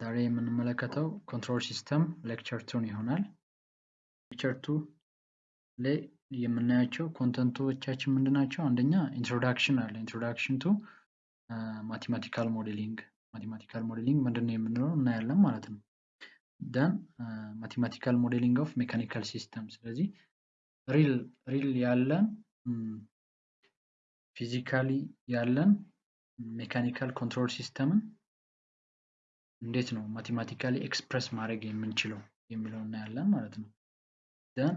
ዛሬ የምንመለከተው control system lecture two ን ይሆናል። lecture two ላይ የምናያቸው content ኦቻችን ምንድን ናቸው? አንደኛ introduction አለ። introduction to mathematical modeling mathematical modeling ምንድን ነው የምንለው እናያለን ማለት ነው። then mathematical modeling of mechanical system። ስለዚህ real real ያለን physically ያለን mechanical control system ን እንዴት ነው mathematically express ማድረግ የምንችለው የሚለው እናያለን ማለት ነው። then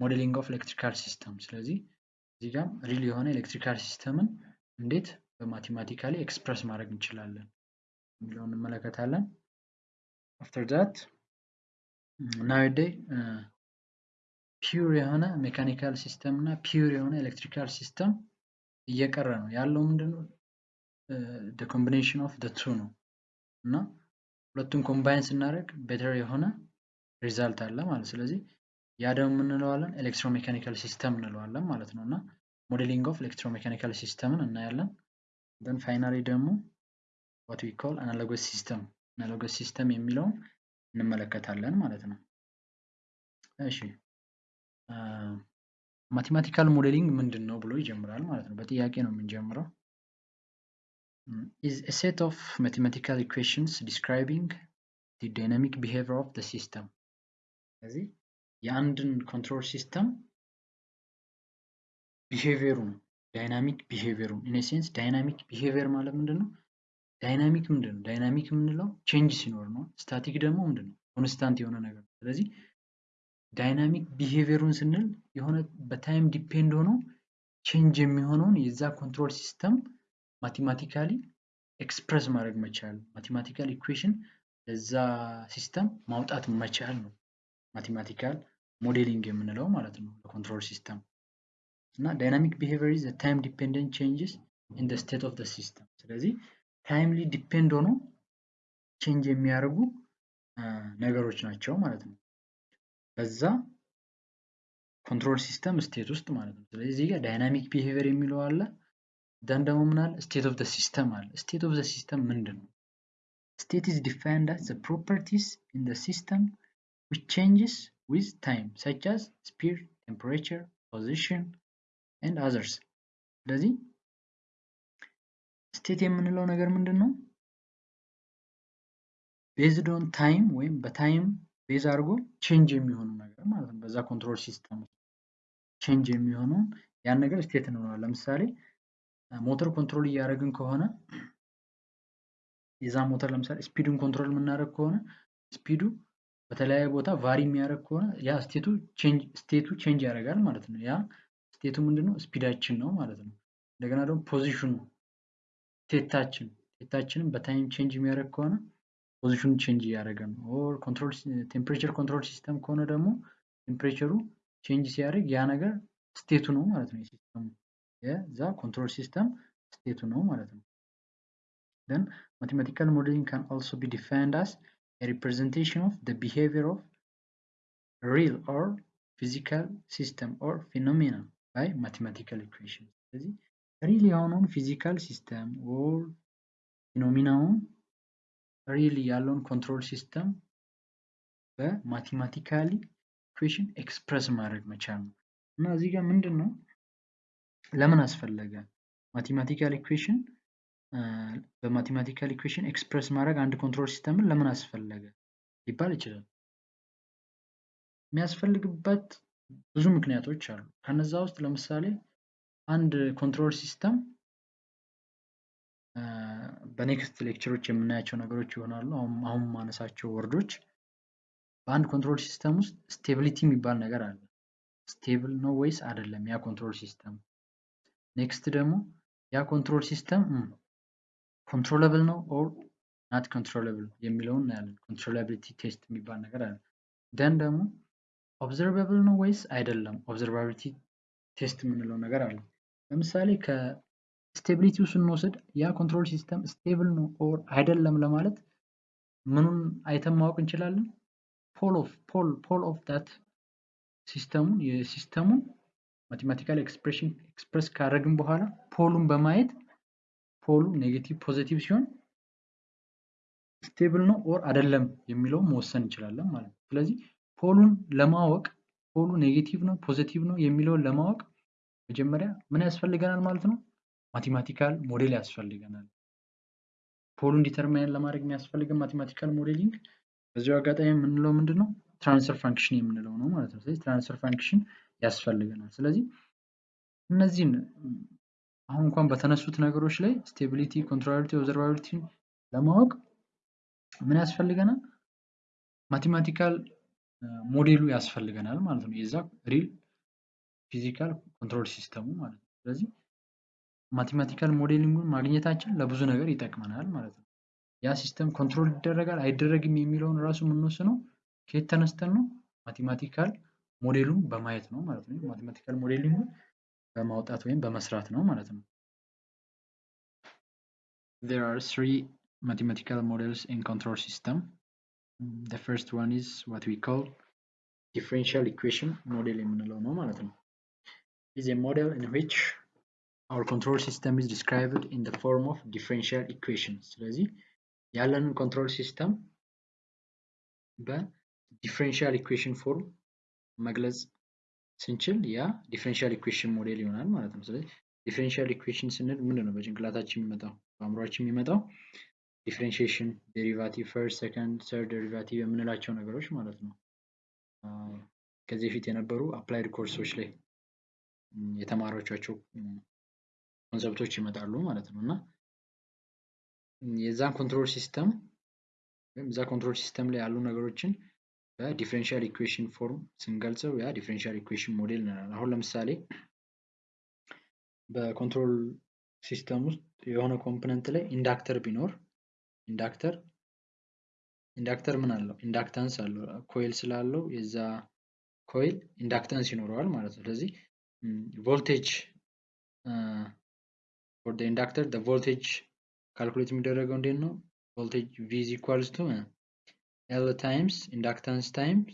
modeling of electrical system። ስለዚህ እዚህ ጋም real የሆነ electrical system ን እንዴት በ mathematically express ማድረግ እንችላለን የሚለው እንመለከታለን። after that nowadays pure የሆነ mechanical system እና pure የሆነ electrical system እየቀረ ነው ያለው ምንድነው combination of two ነው እና ሁለቱን combine ስናደርግ better የሆነ result አለ ማለት ስለዚህ ያ ደግሞ የምንለዋለን electromechanical system እንለዋለን ማለት ነው። እና modeling of electromechanical system ን እናያለን። then finally ደግሞ what we call analogous system analogous system የሚለውን እንመለከታለን ማለት ነው። እሺ። mathematical modeling ምንድን ነው ብሎ ይጀምራል ማለት ነው። በጥያቄ ነው የምንጀምረው is a set of mathematical equations describing the dynamic behavior of the system. ስለዚህ የአንድን control system behavior ኡን dynamic behavior ኡን in sense dynamic behavior ማለት ምንድን ነው dynamic ምንድን ነው dynamic የምንለው change ሲኖር ነው። static ደግሞ ምንድን ነው constant የሆነ ነገር ስለዚህ dynamic behavior ኡን ስንል የሆነ በ time depend ሆኖ change የሚሆነውን የዛ control system mathematically express ማድረግ መቻል mathematical equation ለዛ system ማውጣት መቻል ነው። mathematical modeling የምንለው ማለት ነው ለ control system። እና dynamic behavior is time dependent changes in state of system። ስለዚህ timely depend ሆኖ change የሚያደርጉ ነገሮች ናቸው ማለት ነው። በዛ control system state ውስጥ ማለት ነው። ስለዚህ እዚህ dynamic behavior የሚለው አለ then ደግሞ ምን state of the system አለ። state of the system ምንድን ነው? state is defined as the properties in the system which changes with time such as speed temperature position and others. ስለዚህ state የምንለው ነገር ምንድን ነው? based on time ወይም በ time base አድርጎ change የሚሆኑ ነገር ማለት ነው። በዛ control system change የሚሆነውን ያን ነገር state እንለዋለን። ለምሳሌ ሞተር control እያደረግን ከሆነ የዛ ሞተር ለምሳሌ speed ኡን control የምናደርግ ከሆነ speed ኡ በተለያየ ቦታ vary የሚያደርግ ከሆነ ያ state ኡ change ያደርጋል ማለት ነው። ያ state ኡ ምንድነው? speed ኣችን ነው ማለት ነው። እንደገና ደግሞ ፖዚሽኑ ስቴታችን ስቴታችንን በታይም ቼንጅ የሚያደርግ ከሆነ ፖዚሽኑ ቼንጅ እያደረገ ነው። control temperature control system ከሆነ ደግሞ temperature ኡ change ሲያደርግ ያ ነገር state ኡ ነው ማለት ነው። የ system ኡ የዛ ኮንትሮል ሲስተም ስቴቱ ነው ማለት ነው then mathematical modeling can also be defined as a representation of the behavior of real or physical system or phenomena by mathematical equations ስለዚህ ሪል የሆነውን ፊዚካል ሲስተም ኦር ፊኖሚናውን ሪል ያለውን ኮንትሮል ሲስተም በማቴማቲካሊ ኢኩዌሽን ኤክስፕረስ ማድረግ መቻል ነው እና እዚህ ጋር ምንድን ነው ለምን አስፈለገ? mathematical equation በ mathematical equation express ማድረግ አንድ control system ን ለምን አስፈለገ? ሊባል ይችላል። የሚያስፈልግበት ብዙ ምክንያቶች አሉ። ከነዛ ውስጥ ለምሳሌ አንድ control system በ next lecture ኦች የምናያቸው ነገሮች ይሆናሉ። አሁን ማነሳቸው word ኦች በአንድ control system ውስጥ stability የሚባል ነገር አለ። stable ነው ወይስ አይደለም ያ control system next ደግሞ ያ control system controllable ነው or not controllable የሚለውን እናያለን። controllability test የሚባል ነገር አለ። then ደግሞ observable ነው ወይስ አይደለም? observability test የምንለው ነገር አለ። ለምሳሌ ከ stability ው ስንወስድ ያ control system stable ነው or አይደለም ለማለት ምኑን አይተን ማወቅ እንችላለን? pole of pole pole of that system ኡን የ system ኡን mathematical expression express ካደረግን በኋላ pole ኡን በማየት pole ኡ negative positive ሲሆን stable ነው or አይደለም የሚለውን መወሰን እንችላለን ማለት ነው። ስለዚህ pole ኡን ለማወቅ pole ኡ negative ነው positive ነው የሚለውን ለማወቅ መጀመሪያ ምን ያስፈልገናል ማለት ነው? mathematical model ያስፈልገናል። pole ኡን determine ለማድረግ የሚያስፈልገን mathematical modeling በዚሁ አጋጣሚ የምንለው ምንድን ነው? transfer function የምንለው ነው ማለት ነው። ስለዚህ transfer function ያስፈልገናል። ስለዚህ እነዚህን አሁን እንኳን በተነሱት ነገሮች ላይ stability፣ controllability፣ observability ለማወቅ ምን ያስፈልገናል? mathematical model ኡ ያስፈልገናል ማለት ነው። የዛ real physical control system ኡ ማለት ነው። ስለዚህ mathematical modeling ኡን ማግኘታችን ለብዙ ነገር ይጠቅመናል ማለት ነው። ያ system control ይደረጋል አይደረግም የሚለውን ራሱ የምንወስነው ከየት ተነስተን ነው? ማቴማቲካል ሞዴሉን በማየት ነው ማለት ነው። ማቴማቲካል ሞዴሊንጉን በማውጣት ወይም በመስራት ነው ማለት ነው። There are three mathematical models in control system. The first one is what we call differential equation model የምንለው ነው ማለት ነው። is a model in which our control system is described in the form of differential equations ስለዚህ ያለንን ኮንትሮል ሲስተም በዲፍሬንሻል ኢኩዌሽን ፎርም መግለጽ ስንችል ያ differential equation model ይሆናል ማለት ነው። ስለዚህ differential equation ስንል ምንድን ነው? በጭንቅላታችን የሚመጣው በአእምሯችን የሚመጣው differentiation፣ derivative፣ first፣ second፣ third derivative የምንላቸው ነገሮች ማለት ነው። ከዚህ በፊት የነበሩ applied course ኦች ላይ የተማሯቸው concept ኦች ይመጣሉ ማለት ነው እና የዛን control system ወይም እዛ control system ላይ ያሉ ነገሮችን በ differential equation form ስንገልጸው ያ differential equation model እንላለን። አሁን ለምሳሌ በ control system ውስጥ የሆነ component ላይ inductor ቢኖር inductor inductor ምን አለው? inductance አለው። coil ስላለው የዛ coil inductance ይኖረዋል ማለት ነው። ስለዚህ voltage for inductor voltage calculate የሚደረገው እንዴት ነው? voltage V equals to L times inductance times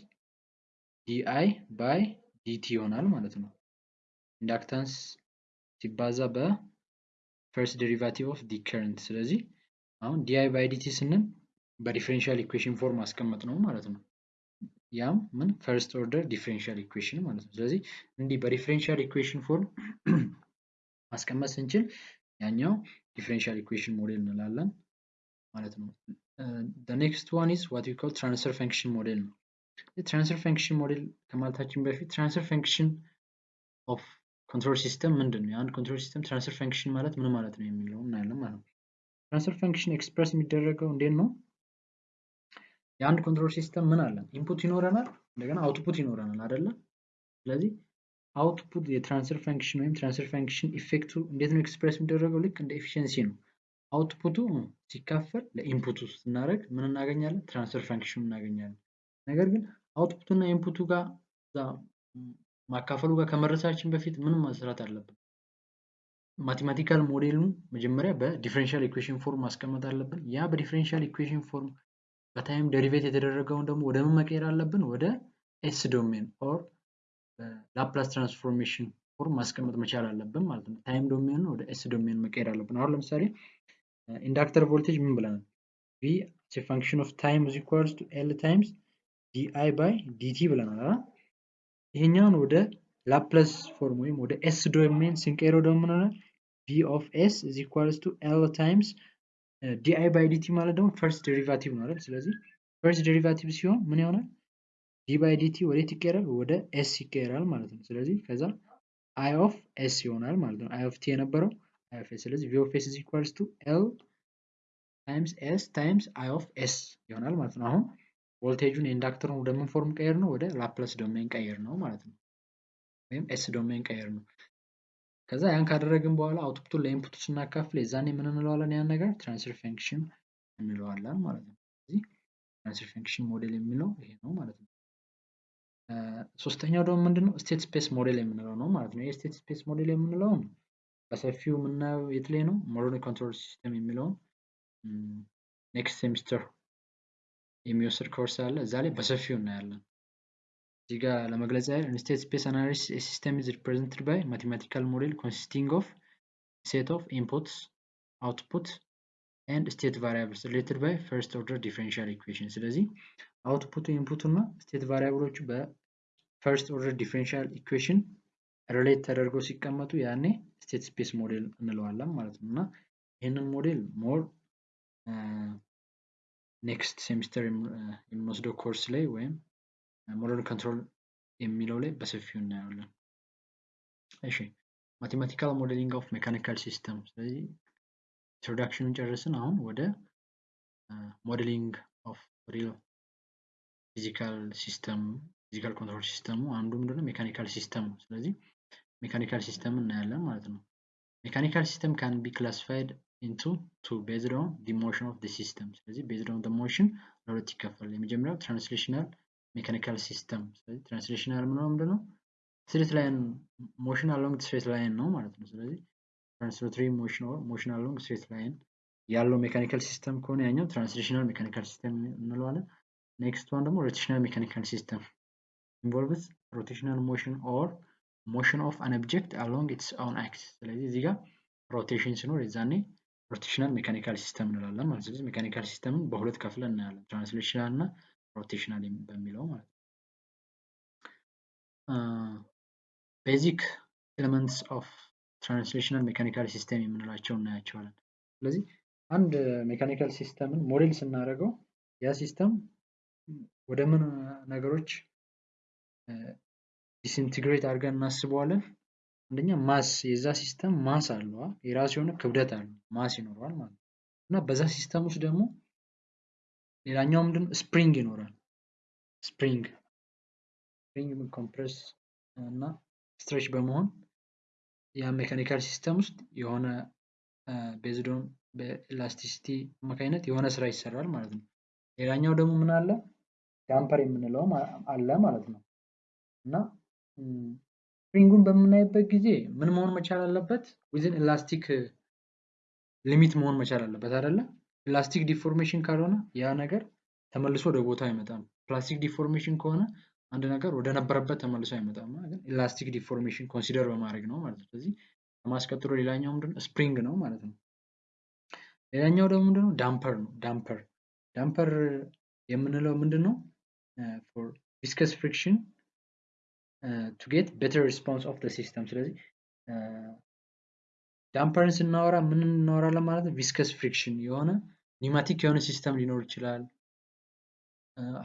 di by dt ይሆናል ማለት ነው። inductance ሲባዛ በ first derivative of the current። ስለዚህ አሁን di by dt ስንል በ differential equation form ማስቀመጥ ነው ማለት ነው። ያም ምን first order differential equation ማለት ነው። ስለዚህ እንዲህ በ differential equation form ማስቀመጥ ስንችል ያኛው differential equation model እንላለን ማለት ነው። next one is what we call transfer function model ነው። transfer function model ከማለታችን በፊት transfer function of control system ምንድን ነው? የአንድ control system transfer function ማለት ምን ማለት ነው የሚለው እናያለን ማለት ነው። transfer function express የሚደረገው እንዴት ነው? የአንድ control system ምን አለን? input ይኖረናል፣ እንደገና output ይኖረናል አይደለ? ስለዚህ output የ transfer function ወይም transfer function effect ኡ እንዴት ነው express የሚደረገው? ልክ እንደ efficiency ነው። output ኡ ሲካፈል ለ input ኡ ስናደርግ ምን እናገኛለን? transfer function እናገኛለን። ነገር ግን output ኡ እና input ኡ ጋር ማካፈሉ ጋር ከመድረሳችን በፊት ምን መስራት አለብን? mathematical ሞዴሉን መጀመሪያ በ differential equation form ማስቀመጥ አለብን። ያ በ differential equation form በ time derivate የተደረገውን ደግሞ ወደ ምን መቀየር አለብን? ወደ S domain or Laplace transformation form ማስቀመጥ መቻል አለብን ማለት ነው። time domain ወደ S domain መቀየር አለብን። አሁን ለምሳሌ inductor voltage ምን ብለናል? V function of time is equals to L times di by dt ብለናል። ይሄኛውን ወደ Laplace form ወይም ወደ S domain ስንቀይረው ደግሞ ምን ሆናል? V of S is equals to L times di by dt ማለት ደግሞ first derivative ነው አይደል? ስለዚህ first derivative ሲሆን ምን ይሆናል? d by dt ወዴት ይቀየራል? ወደ S ይቀየራል ማለት ነው። ስለዚህ ከዛ I of S ይሆናል ማለት ነው። I of t የነበረው I of S። ስለዚህ V of S is equals to L times S times I of S ይሆናል ማለት ነው። አሁን voltage ኡን የ inductor ኡን ወደ ምን form ቀየር ነው? ወደ Laplace domain ቀየር ነው ማለት ነው። ወይም S domain ቀየር ነው። ከዛ ያን ካደረግን በኋላ output ኡን ለ input ኡ ስናካፍል የዛኔ ምን እንለዋለን? ያን ነገር transfer function እንለዋለን ማለት ነው። ስለዚህ transfer function model የሚለው ይሄ ነው ማለት ነው። ሶስተኛው ደግሞ ምንድነው? state space model የምንለው ነው ማለት ነው። የ state space model የምንለውን በሰፊው የምናየው የት ላይ ነው? modern control system የሚለውን next semester የሚወስድ ኮርስ አለ። እዛ ላይ በሰፊው እናያለን። እዚህ ጋር ለመግለጽ ያህል state space analysis system is represented by mathematical model consisting of set of inputs output and state variables related by first order differential equation። ስለዚህ አውትፑቱ ኢንፑቱ እና ስቴት ቫሪያብሎቹ በፈርስት ኦርደር ዲፍሬንሻል ኢኩዌሽን ሪሌት ተደርገው ሲቀመጡ ያኔ state space model እንለዋለን ማለት ነው እና ይህንን ሞዴል more next semester የምንወስደው ኮርስ ላይ ወይም modern control የሚለው ላይ በሰፊው እናየዋለን። እሺ mathematical modeling of mechanical system። ስለዚህ introduction ኡን ጨርስን። አሁን ወደ modeling of real physical system physical control system ኡ አንዱ ምንድነው mechanical system ነው። ስለዚህ mechanical system እናያለን ማለት ነው። mechanical system can be classified into two based on the motion of the system። ስለዚህ based on the motion ለሁለት ይከፈላል። የመጀመሪያው translational mechanical system። ስለዚህ translational ምንለው ምንድነው? straight line motion along straight line ነው ማለት ነው። ስለዚህ translatory motion or motion along straight line ያለው mechanical system ከሆነ ያኛው translational mechanical system እንለዋለን። next one ደግሞ rotational mechanical system involves rotational motion or motion of an object along its own axis። ስለዚህ እዚህ ጋር rotation ሲኖር የዛኔ rotational mechanical system እንላለን ማለት ስለዚህ mechanical system ን በሁለት ከፍለን እናያለን translational እና rotational በሚለው ማለት ነው። basic elements of translational mechanical system የምንላቸው እናያቸዋለን። ስለዚህ አንድ mechanical system ን model ስናደርገው ያ system ወደ ምን ነገሮች disintegrate አድርገን እናስበዋለን። አንደኛ mass የዛ system mass አለው የራሱ የሆነ ክብደት አለው mass ይኖረዋል ማለት ነው። እና በዛ system ውስጥ ደግሞ ሌላኛው ምንድን spring ይኖራል። spring spring compress እና stretch በመሆን ያ mechanical system ውስጥ የሆነ based on በ elasticity አማካኝነት የሆነ ስራ ይሰራል ማለት ነው። ሌላኛው ደግሞ ምን አለ? damper የምንለው አለ ማለት ነው። እና spring ኡን በምናይበት ጊዜ ምን መሆን መቻል አለበት? within elastic limit መሆን መቻል አለበት አይደለ? elastic deformation ካልሆነ ያ ነገር ተመልሶ ወደ ቦታው አይመጣም። plastic deformation ከሆነ አንድ ነገር ወደ ነበረበት ተመልሶ አይመጣም። ግን elastic deformation consider በማድረግ ነው ማለት ነው። ስለዚህ ከ mass ቀጥሎ ሌላኛው ምንድነው spring ነው ማለት ነው። ሌላኛው ደግሞ ምንድነው damper ነው። damper damper የምንለው ምንድን ነው? for viscous friction to get better response of system። ስለዚህ damper ን ስናወራ ምን እናወራለን ማለት ነው? viscous friction የሆነ pneumatic የሆነ system ሊኖር ይችላል።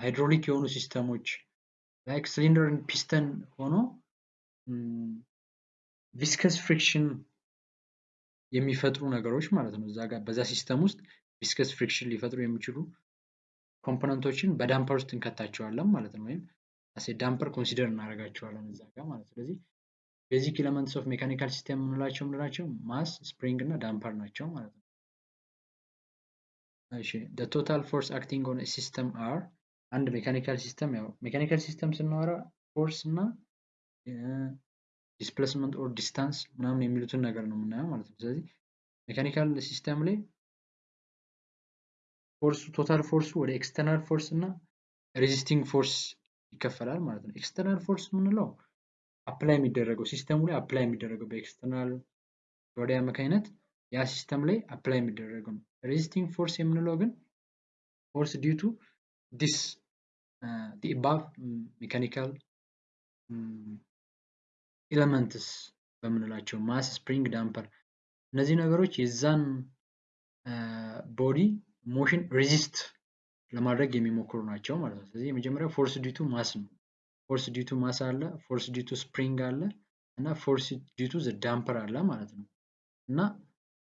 ሃይድሮሊክ የሆኑ system ኦች like cylinder piston ሆኖ viscous friction የሚፈጥሩ ነገሮች ማለት ነው። እዛ ጋር በዛ system ውስጥ viscous friction ሊፈጥሩ የሚችሉ component ኦችን በ damper ውስጥ እንከታቸዋለን ማለት ነው። ወይም as a damper consider እናደርጋቸዋለን እዛ ጋር ማለት ስለዚህ basic elements of mechanical system የምንላቸው የምንላቸው mass፣ spring እና damper ናቸው ማለት ነው። እሺ total force acting on a system are አንድ mechanical system ያው mechanical system ስናወራ force እና displacement or distance ምናምን የሚሉትን ነገር ነው የምናየው ማለት ነው። ስለዚህ mechanical system ላይ force ኡ total force ኡ ወደ external force እና resisting force ይከፈላል ማለት ነው። external force የምንለው apply የሚደረገው system ኡ ላይ apply የሚደረገው በ external body አማካኝነት ያ system ላይ apply የሚደረገው ነው። resisting force የምንለው ግን force due to this above mechanical elements በምንላቸው mass፣ spring፣ damper እነዚህ ነገሮች የዛን body motion resist ለማድረግ የሚሞክሩ ናቸው ማለት ነው። ስለዚህ የመጀመሪያው force due to mass ነው። force due to mass አለ፣ force due to spring አለ እና force due to the damper አለ ማለት ነው። እና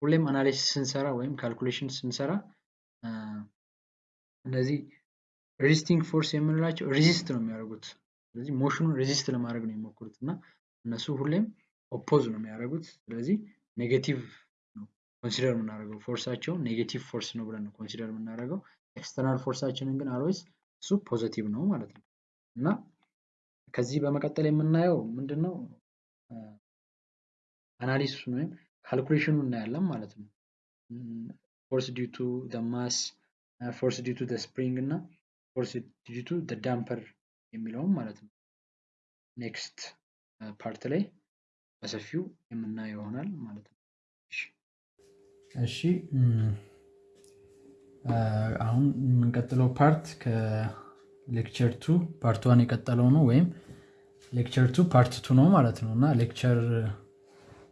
ሁሌም analysis ስንሰራ ወይም calculation ስንሰራ እነዚህ resisting force የምንላቸው resist ነው የሚያደርጉት። ስለዚህ motion ኡን resist ለማድረግ ነው የሚሞክሩት እና እነሱ ሁሌም oppose ነው የሚያደርጉት። ስለዚህ negative consider የምናደርገው force ኣቸውን negative force ነው ብለን ነው consider የምናደርገው። external force ኣችንን ግን always እሱ positive ነው ማለት ነው እና ከዚህ በመቀጠል የምናየው ምንድን ነው analysis ኡን ወይም calculation ኡ እናያለን ማለት ነው። force due to mass፣ force due to spring እና force due to damper የሚለውም ማለት ነው። next part ላይ በሰፊው የምናየው ይሆናል ማለት ነው። እሺ አሁን የምንቀጥለው part ከ lecture two part one የቀጠለው ነው ወይም lecture two part two ነው ማለት ነው። እና lecture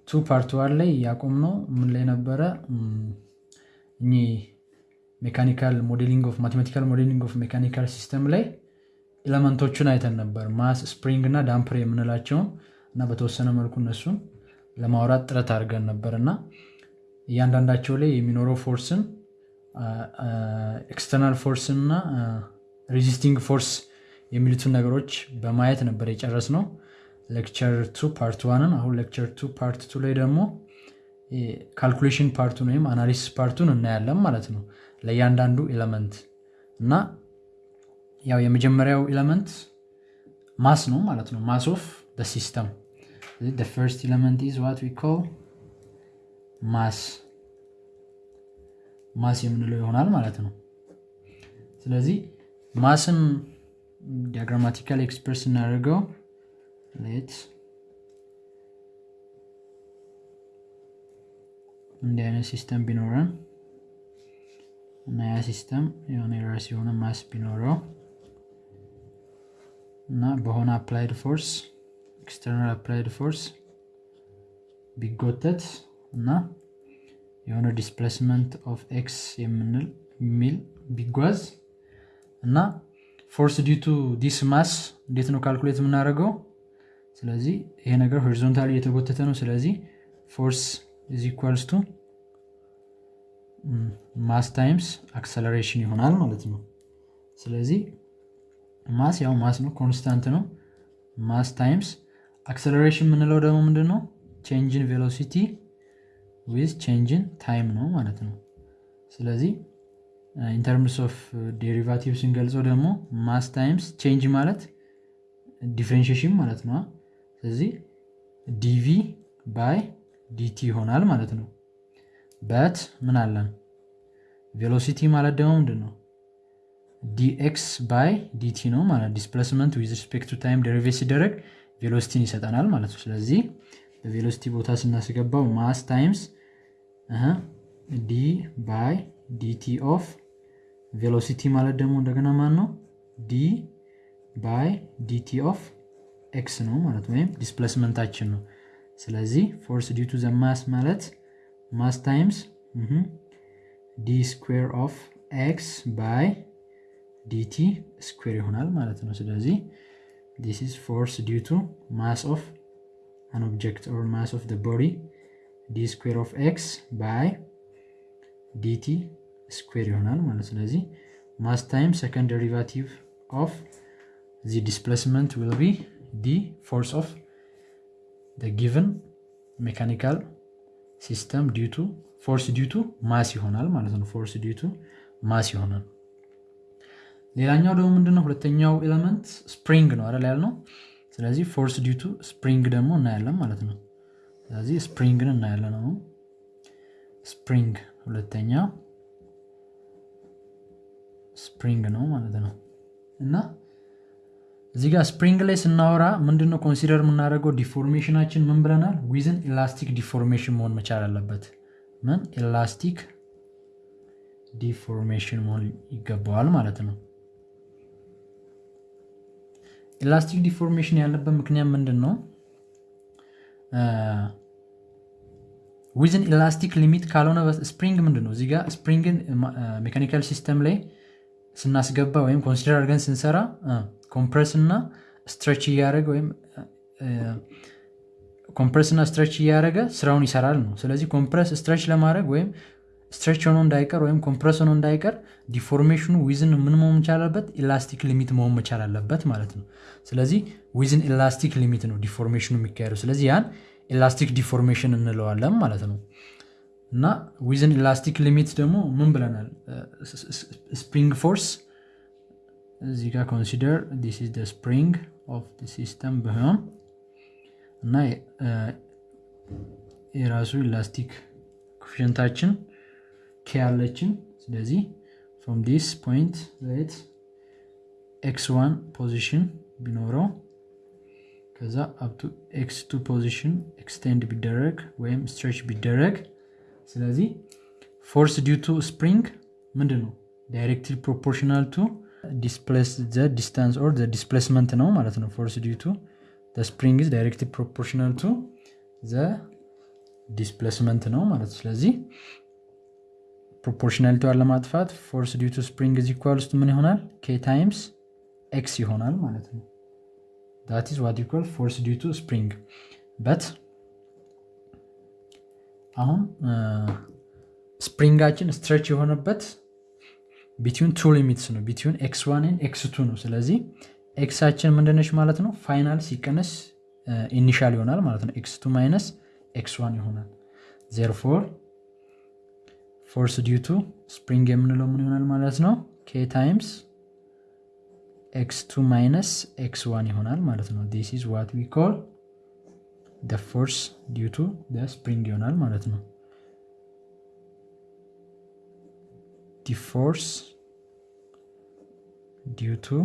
two part one ላይ ያቆምነው ምን ላይ ነበረ? እኚህ mechanical modeling of mathematical modeling of mechanical system ላይ element ኦቹን አይተን ነበር። mass spring እና damper የምንላቸውን እና በተወሰነ መልኩ እነሱን ለማውራት ጥረት አድርገን ነበር። እና እያንዳንዳቸው ላይ የሚኖረው force ን external force ን እና resisting force የሚሉትን ነገሮች በማየት ነበር የጨረስነው lecture two part one ን አሁን lecture two part two ላይ ደግሞ calculation part ኡን ወይም analysis part ኡን እናያለን ማለት ነው ለእያንዳንዱ element እና ያው የመጀመሪያው element mass ነው ማለት ነው mass of system first element is what we mass mass የምንለው ይሆናል ማለት ነው። ስለዚህ mass ን diagrammatical express እናደርገው let እንዲህ አይነት system ቢኖረን እና ያ system የሆነ የራስ የሆነ mass ቢኖረው እና በሆነ applied force external applied force ቢጎተት እና የሆነ displacement of x የምንል የሚል ቢጓዝ እና force due to this mass እንዴት ነው calculate የምናደርገው? ስለዚህ ይሄ ነገር horizontally እየተጎተተ ነው። ስለዚህ force is equals to mass times acceleration ይሆናል ማለት ነው። ስለዚህ mass ያው mass ነው constant ነው። mass times acceleration የምንለው ደግሞ ምንድን ነው change in velocity with change in time ነው ማለት ነው። ስለዚህ in terms of derivative ስንገልጸው ደግሞ mass times change ማለት differentiation ማለት ነው። ስለዚህ dv by dt ይሆናል ማለት ነው። but ምን አለን? velocity ማለት ደግሞ ምንድን ነው dx by dt ነው ማለት displacement with respect to time derivate ሲደረግ velocity ን ይሰጠናል ማለት ነው። ስለዚህ በ velocity ቦታ ስናስገባው mass times d by dt of velocity ማለት ደግሞ እንደገና ማን ነው d by dt of x ነው ማለት ወይም displacement ኣችን ነው። ስለዚህ force due to the mass ማለት mass times d square of x by dt square ይሆናል ማለት ነው። ስለዚህ this is force due to mass of an object or mass of the body d square of x by dt square ይሆናል ማለት ስለዚህ mass time second derivative of the displacement will be the force of the given mechanical system due to force due to mass ይሆናል ማለት ነው። force due to mass ይሆናል። ሌላኛው ደግሞ ምንድነው? ሁለተኛው element spring ነው አይደል ያልነው ስለዚህ force due to spring ደግሞ እናያለን ማለት ነው። ስለዚህ spring ን እናያለን አሁን። spring ሁለተኛ spring ነው ማለት ነው። እና እዚህ ጋር spring ላይ ስናወራ ምንድነው consider የምናደርገው? deformation ኣችን ምን ብለናል? within elastic deformation መሆን መቻል አለበት። ምን? elastic deformation መሆን ይገባዋል ማለት ነው elastic deformation ያለበት ምክንያት ምንድን ነው within elastic limit ካልሆነ spring ምንድን ነው እዚጋ spring ን mechanical system ላይ ስናስገባ ወይም consider አድርገን ስንሰራ compress እና stretch እያደረገ ወይም compress እና stretch እያደረገ ስራውን ይሰራል ነው። ስለዚህ compress stretch ለማድረግ ወይም stretch ሆኖ እንዳይቀር ወይም compress ሆኖ እንዳይቀር deformation ኡ within ምን መሆን መቻል አለበት? elastic limit መሆን መቻል አለበት ማለት ነው። ስለዚህ within elastic limit ነው deformation ኡ የሚካሄደው። ስለዚህ ያን elastic deformation እንለዋለን ማለት ነው። እና within elastic limit ደግሞ ምን ብለናል? spring force እዚህ ጋር consider this spring of system ቢሆን እና የራሱ elastic coefficient አችን k ያለችን ስለዚህ from this point let x one position ቢኖረው ከዛ up to x two position extend ቢደረግ ወይም stretch ቢደረግ። ስለዚህ force due to spring ምንድን ነው directly proportional to displace the distance or the displacement ነው ማለት ነው። force due to spring is directly proportional to the displacement ነው ማለት ስለዚህ proportionality ዋን ለማጥፋት force due to spring is equal ውስጥ ምን ይሆናል? k times x ይሆናል ማለት ነው። that is what equal force due to spring but አሁን spring ኣችን stretch የሆነበት between two limits ነው። between x one x two ነው። ስለዚህ x ኣችን ምንድነች ማለት ነው? final ሲቀነስ initial ይሆናል ማለት ነው። x two minus x one ይሆናል. therefore force due to spring የምንለው ምን ይሆናል ማለት ነው? k times x two minus x one ይሆናል ማለት ነው። this is what we call the force due to spring ይሆናል ማለት ነው። the force due to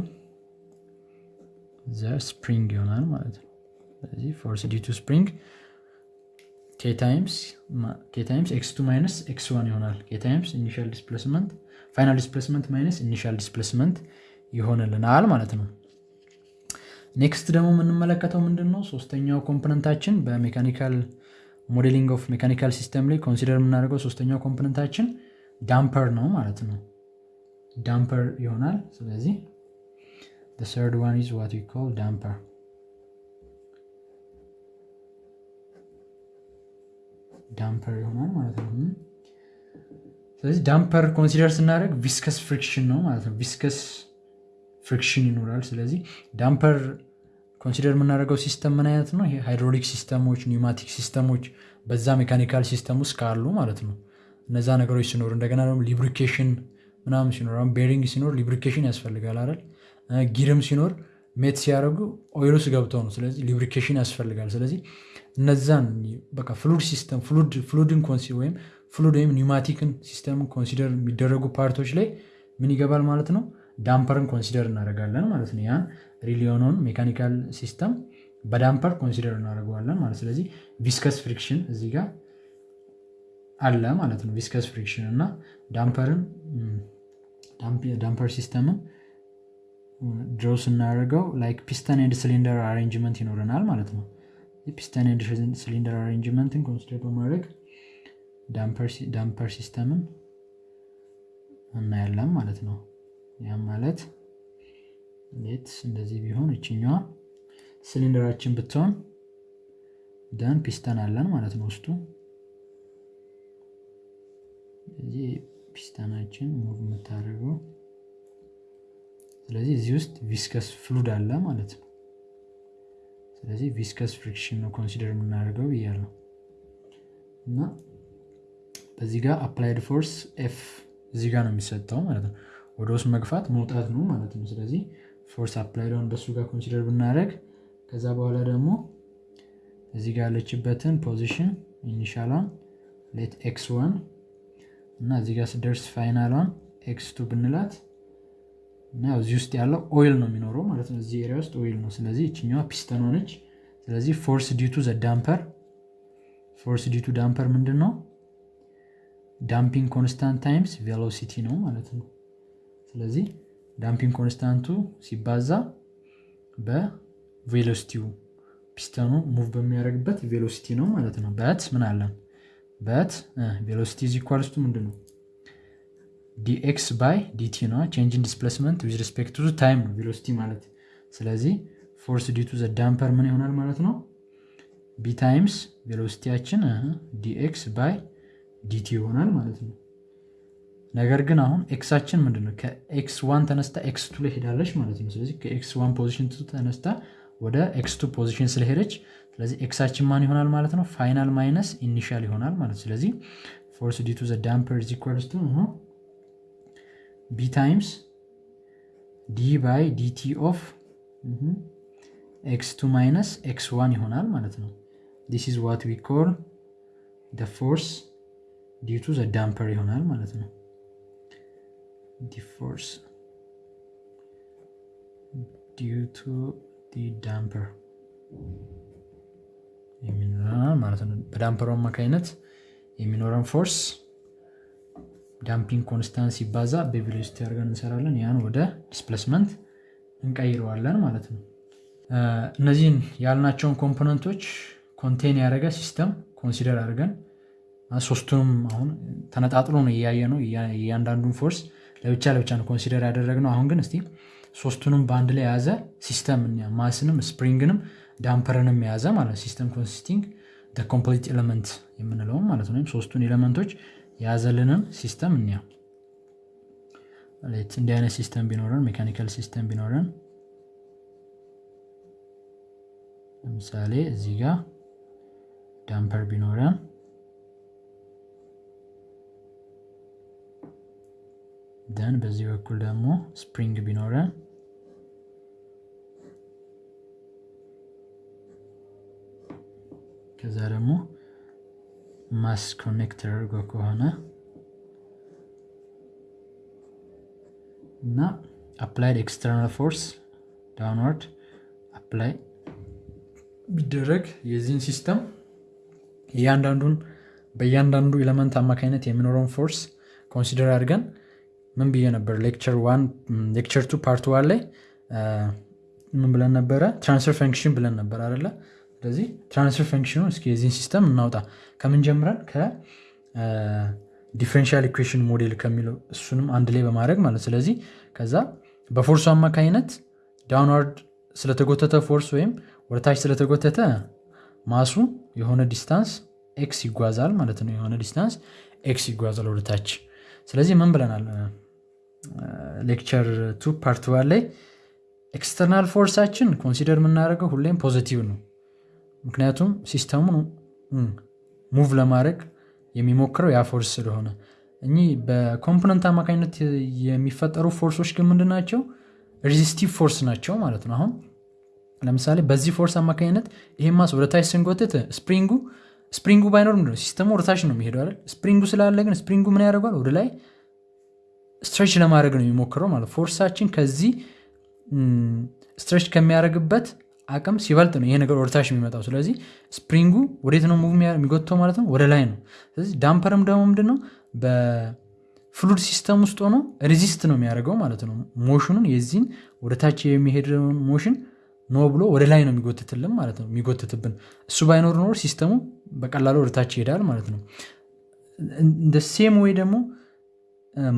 the spring ይሆናል ማለት ነው። ስለዚህ force due to spring k times x two minus x one ይሆናል. k times initial displacement final displacement minus initial displacement ይሆንልናል ማለት ነው። next ደግሞ የምንመለከተው ምንድን ነው ሶስተኛው component ኣችን በ mechanical modeling of mechanical system ላይ consider የምናደርገው ሶስተኛው component ኣችን damper ነው ማለት ነው። damper ይሆናል። ስለዚህ third one is what call damper damper ይሆናል ማለት ነው። ስለዚህ damper consider ስናደርግ viscous friction ነው ማለት ነው። viscous friction ይኖራል። ስለዚህ damper consider የምናደርገው system ምን አይነት ነው? hydraulic system ኦች pneumatic system ኦች በዛ mechanical system ውስጥ ካሉ ማለት ነው። እነዛ ነገሮች ሲኖሩ እንደገና ደግሞ lubrication ምናምን ሲኖር bearing ሲኖር lubrication ያስፈልጋል አይደል? gear ም ሲኖር mate ሲያደርጉ oil ውስጥ ገብተው ነው። ስለዚህ lubrication ያስፈልጋል። ስለዚህ እነዛን በቃ fluid system fluid ን ወይም fluid ወይም pneumatic ን system consider የሚደረጉ part ኦች ላይ ምን ይገባል ማለት ነው? damper ን consider እናደርጋለን ማለት ነው። ያን real mechanical system በ damper consider እናደርገዋለን ማለት ስለዚህ viscous friction እዚህ ጋር አለ ማለት ነው። viscous friction እና damper ን damper system ን draw ስናደርገው like piston and cylinder arrangement ይኖረናል ማለት ነው። piston and cylinder arrangement ን consider በማድረግ damper system ን እናያለን ማለት ነው። ያም ማለት let እንደዚህ ቢሆን እችኛዋ ሲሊንደራችን ብትሆን then piston አለን ማለት ነው ውስጡ። piston ኣችን move የምታደርገው ስለዚህ እዚህ ውስጥ viscous fluid አለ ማለት ነው። ስለዚህ viscous friction ነው consider የምናደርገው እያለው እና በዚህ ጋር applied force F እዚህ ጋር ነው የሚሰጠው ማለት ነው። ወደ ውስጥ መግፋት መውጣት ነው ማለት ነው። ስለዚህ force applied በሱ ጋር consider ብናደረግ ከዛ በኋላ ደግሞ እዚህ ጋር ያለችበትን position initial ኧን let x one እና እዚህ ጋር ስደርስ final ኧን x two ብንላት እና እዚህ ውስጥ ያለው oil ነው የሚኖረው ማለት ነው። እዚህ area ውስጥ oil ነው። ስለዚህ ይችኛዋ ፒስተን ሆነች ስለዚህ force due to the damper። force due to damper ምንድን ነው damping constant times velocity ነው ማለት ነው። ስለዚህ damping constant ኡ ሲባዛ በ velocity ው piston ኑ move በሚያደርግበት velocity ነው ማለት ነው። but ምን አለን but velocity is equals to ምንድን ነው dx by dt ነው change in displacement with respect to time ነው velocity ማለት ስለዚህ force due to the damper ምን ይሆናል ማለት ነው? b times velocity ያችን dx by dt ይሆናል ማለት ነው። ነገር ግን አሁን x ኣችን ምንድነው? ከ x one ተነስታ x two ሄዳለች ማለት ነው። ስለዚህ ከ x one position ተነስታ ወደ x two position ስለሄደች ስለዚህ x ኣችን ማን ይሆናል ማለት ነው? final minus initial ይሆናል ማለት ስለዚህ force due to the damper is equals to b times d by dt of x two minus x one ይሆናል ማለት ነው. this is what we call the force due to the damper ይሆናል ማለት ነው. The force due to the damper የሚኖረናል ማለት ነው። በ damper ኡ አማካኝነት የሚኖረን force damping constant ሲባዛ በ velocity አድርገን እንሰራለን። ያን ወደ displacement እንቀይረዋለን ማለት ነው። እነዚህን ያልናቸውን component ኦች contain ያደረገ system consider አድርገን ሶስቱንም አሁን ተነጣጥሎ ነው እያየ ነው እያንዳንዱን force ኡን ለብቻ ለብቻ ነው consider ያደረግነው። አሁን ግን እስቲ ሶስቱንም በአንድ ላይ የያዘ system mass ንም spring ንም damper ንም የያዘ ማለት system consisting complete element የምንለውም ማለት ነው። ሶስቱን element ኦች የያዘልንን system እንይ እንዲህ አይነት system ቢኖረን mechanical system ቢኖረን ለምሳሌ እዚህ ጋር damper ቢኖረን then በዚህ በኩል ደግሞ spring ቢኖረን ከዛ ደግሞ mass connect ተደርጎ ከሆነ እና applied external force downward apply ቢደረግ የዚህን system እያንዳንዱን በእያንዳንዱ element አማካኝነት የሚኖረውን force consider አድርገን ምን ብዬ ነበር? lecture two part one ላይ ምን ብለን ነበረ? transfer function ብለን ነበር አይደለ? ስለዚህ transfer function ኡ እስኪ የዚህን system እናውጣ። ከምን ጀምረን? ከ differential equation model ከሚለው እሱንም አንድ ላይ በማድረግ ማለት ስለዚህ ከዛ በ force ኡ አማካኝነት downward ስለተጎተተ force ወይም ወደታች ስለተጎተተ mass ኡ የሆነ distance x ይጓዛል ማለት ነው። የሆነ distance x ይጓዛል ወደታች። ስለዚህ ምን ብለናል? lecture two part ላይ external force ኣችን consider የምናደርገው ሁሌም positive ነው። ምክንያቱም system ኡን move ለማድረግ የሚሞክረው ያ force ስለሆነ እኚህ በ component አማካኝነት የሚፈጠሩ force ኦች ግን ምንድን ናቸው? resistive force ናቸው ማለት ነው። አሁን ለምሳሌ በዚህ force አማካኝነት ይሄ mass ወደታች ስንጎትት spring ኡ spring ኡ ባይኖር ምንድነው system ኡ ወደታች ነው የሚሄደው አይደል? spring ኡ ስላለ ግን spring ኡ ምን ያደርገዋል? ወደ ላይ stretch ለማድረግ ነው የሚሞክረው ማለት force ኣችን ከዚህ stretch ከሚያደርግበት አቅም ሲበልጥ ነው ይሄ ነገር ወደታች የሚመጣው። ስለዚህ spring ኡ ወዴት ነው move የሚጎትተው ማለት ነው? ወደ ላይ ነው። ስለዚህ damper ም ደግሞ ምንድነው በ fluid system ውስጥ ሆኖ resist ነው የሚያደርገው ማለት ነው። motion ኡን የዚህን ወደታች የሚሄደውን motion no ብሎ ወደ ላይ ነው የሚጎትትልን ማለት ነው የሚጎትትብን። እሱ ባይኖር ኖሮ system ኡ በቀላሉ ወደታች ይሄዳል ማለት ነው። እንደ same ወይ ደግሞ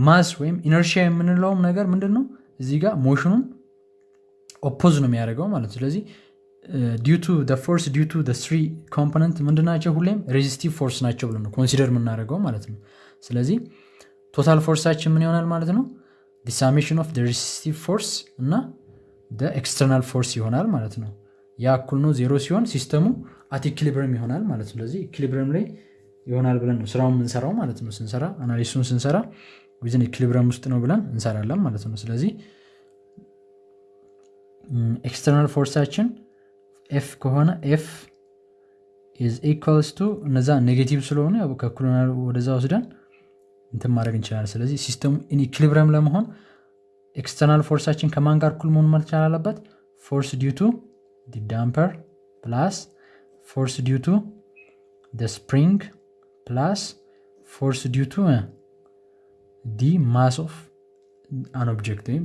mass ወይም inertia የምንለውም ነገር ምንድን ነው እዚህ ጋር motion ኡን oppose ነው የሚያደርገው ማለት ነው። ስለዚህ due to force due to three component ምንድናቸው? ሁሌም resistive force ናቸው ብለን ነው consider የምናደርገው ማለት ነው። ስለዚህ total force ኣችን ምን ይሆናል ማለት ነው? the summation of resistive force እና external force ይሆናል ማለት ነው። ያ እኩል ነው ዜሮ ሲሆን system ኡ at equilibrium ይሆናል ማለት ነው። ስለዚህ equilibrium ላይ ይሆናል ብለን ነው ስራውን የምንሰራው ማለት ነው። ስንሰራ analysis ኡን ስንሰራ within equilibrium ውስጥ ነው ብለን እንሰራለን ማለት ነው። ስለዚህ external force ኣችን f ከሆነ f is equals to እነዛ negative ስለሆኑ ያው ከእኩልናል ወደዛ ወስደን እንትን ማድረግ እንችላለን። ስለዚህ system ኡ in ለመሆን external force ኣችን ከማን ጋር እኩል መሆን መቻል አለበት? force due to damper plus force due to spring plus force due to the mass of an object ወይም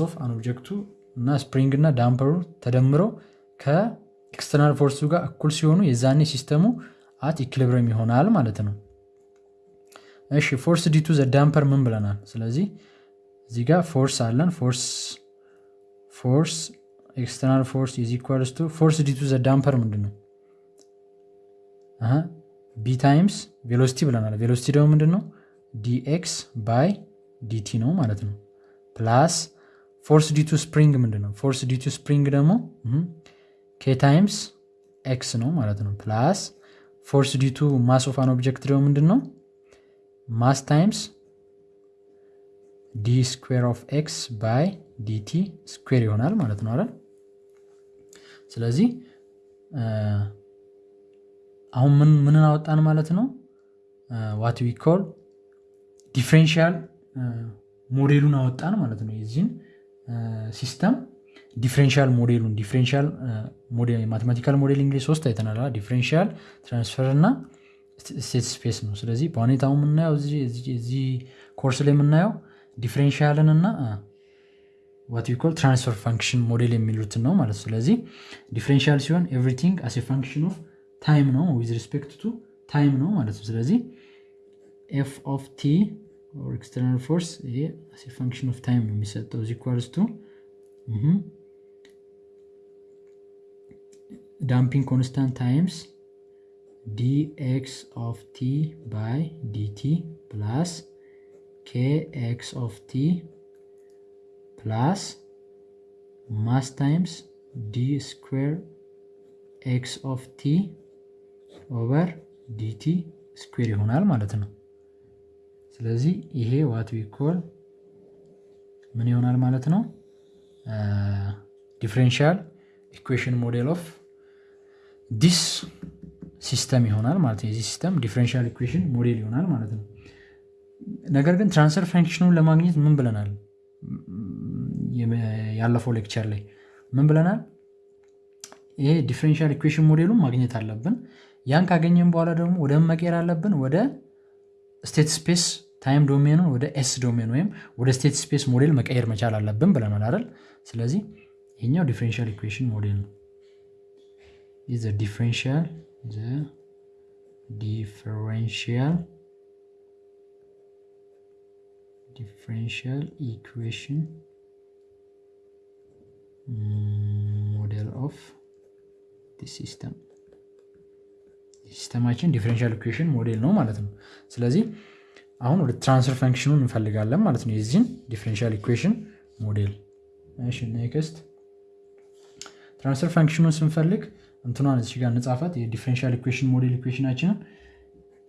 of an እና spring እና damper ኡ ተደምረው ከ external force ኡ ጋር እኩል ሲሆኑ የዛኔ system ኡ at equilibrium ይሆናል ማለት ነው። እሺ force due to the damper ምን ብለናል? ስለዚህ እዚህ ጋር force አለን። force force external force is equals force due to the damper ምንድን ነው? b times velocity ብለናል። velocity ደግሞ ምንድን ነው? dx by dt ነው ማለት ነው። plus force due to spring ምንድን ነው? force due to spring ደግሞ k times x ነው ማለት ነው። plus force due to mass of an object ደግሞ ምንድን ነው? mass times d square of x by dt square ይሆናል ማለት ነው አይደል? ስለዚህ አሁን ምን ምንን አወጣን ማለት ነው? what we call differential model ኡን አወጣን ማለት ነው። የዚህን system differential model ኡን differential mathematical model እንግዲህ ሶስት አይተናል። differential፣ transfer እና state space ነው። ስለዚህ በሁኔታው የምናየው እዚህ ኮርስ ላይ የምናየው differential ን እና what call transfer function model የሚሉትን ነው ማለት ስለዚህ differential ሲሆን everything as function of time ነው with respect to time ነው ማለት ነው። ስለዚህ f of t external force ይሄ as function of time ነው የሚሰጠው is equals to damping constant times dx of t by dt plus kx of t plus mass times d square x of t over dt square ይሆናል ማለት ነው። ስለዚህ ይሄ what we call ምን ይሆናል ማለት ነው? differential equation model of this system ይሆናል ማለት ነው። የዚህ system differential equation model ይሆናል ማለት ነው። ነገር ግን transfer function ኡን ለማግኘት ምን ብለናል? ያለፈው lecture ላይ ምን ብለናል? ይሄ differential equation model ኡን ማግኘት አለብን። ያን ካገኘን በኋላ ደግሞ ወደ መቀየር አለብን ወደ state space time domain ኡን ወደ s domain ወይም ወደ state space model መቀየር መቻል አለብን ብለናል አይደል? ስለዚህ ይሄኛው differential equation model ነው። the differential differential equation model of the system system አችን differential equation model ነው ማለት ነው። ስለዚህ አሁን ወደ transfer function ኡን እንፈልጋለን ማለት ነው። የዚህን differential equation model። እሺ next transfer function ኡን ስንፈልግ እንትኗን እዚህ ጋር እንጻፋት። የ differential equation model equation አችንን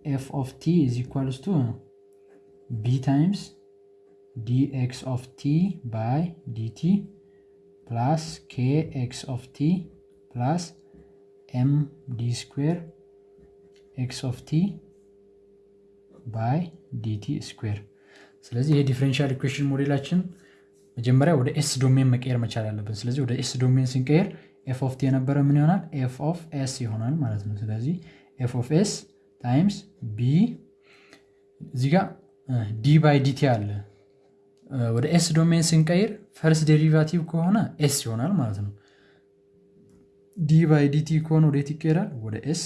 f of t is equals to b times dx of t by dt plus k x of t plus m d square x of t by dt square። ስለዚህ ይሄ differential equation model አችን መጀመሪያ ወደ s domain መቀየር መቻል አለብን። ስለዚህ ወደ s domain ስንቀየር f of t የነበረ ምን ይሆናል? f of s ይሆናል ማለት ነው። ስለዚህ f of s times b እዚህ ጋር d by dt አለ። ወደ s domain ስንቀይር first derivative ከሆነ s ይሆናል ማለት ነው። d by dt ከሆነ ወዴት ይቀየራል? ወደ s።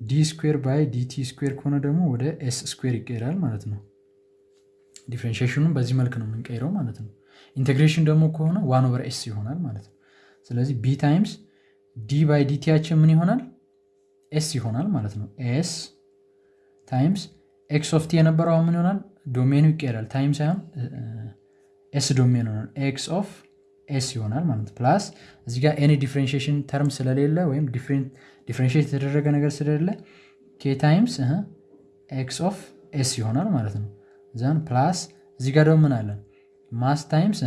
d square by dt square ከሆነ ደግሞ ወደ s square ይቀየራል ማለት ነው። differentiation ኡን በዚህ መልክ ነው የምንቀይረው ማለት ነው። integration ደግሞ ከሆነ one over s ይሆናል ማለት ነው። ስለዚህ b times d by dt ያችን ምን ይሆናል? s ይሆናል ማለት ነው። s times x of t የነበረው ምን ይሆናል? domain ኡ ይቀየራል። time ሳይሆን s domain ይሆናል። x of s ይሆናል ማለት plus እዚህ ጋር any differentiation term ስለሌለ ወይም differentiate የተደረገ ነገር ስለሌለ k times x of s ይሆናል ማለት ነው። then plus እዚህ ጋር ደግሞ ምን አለን? mass times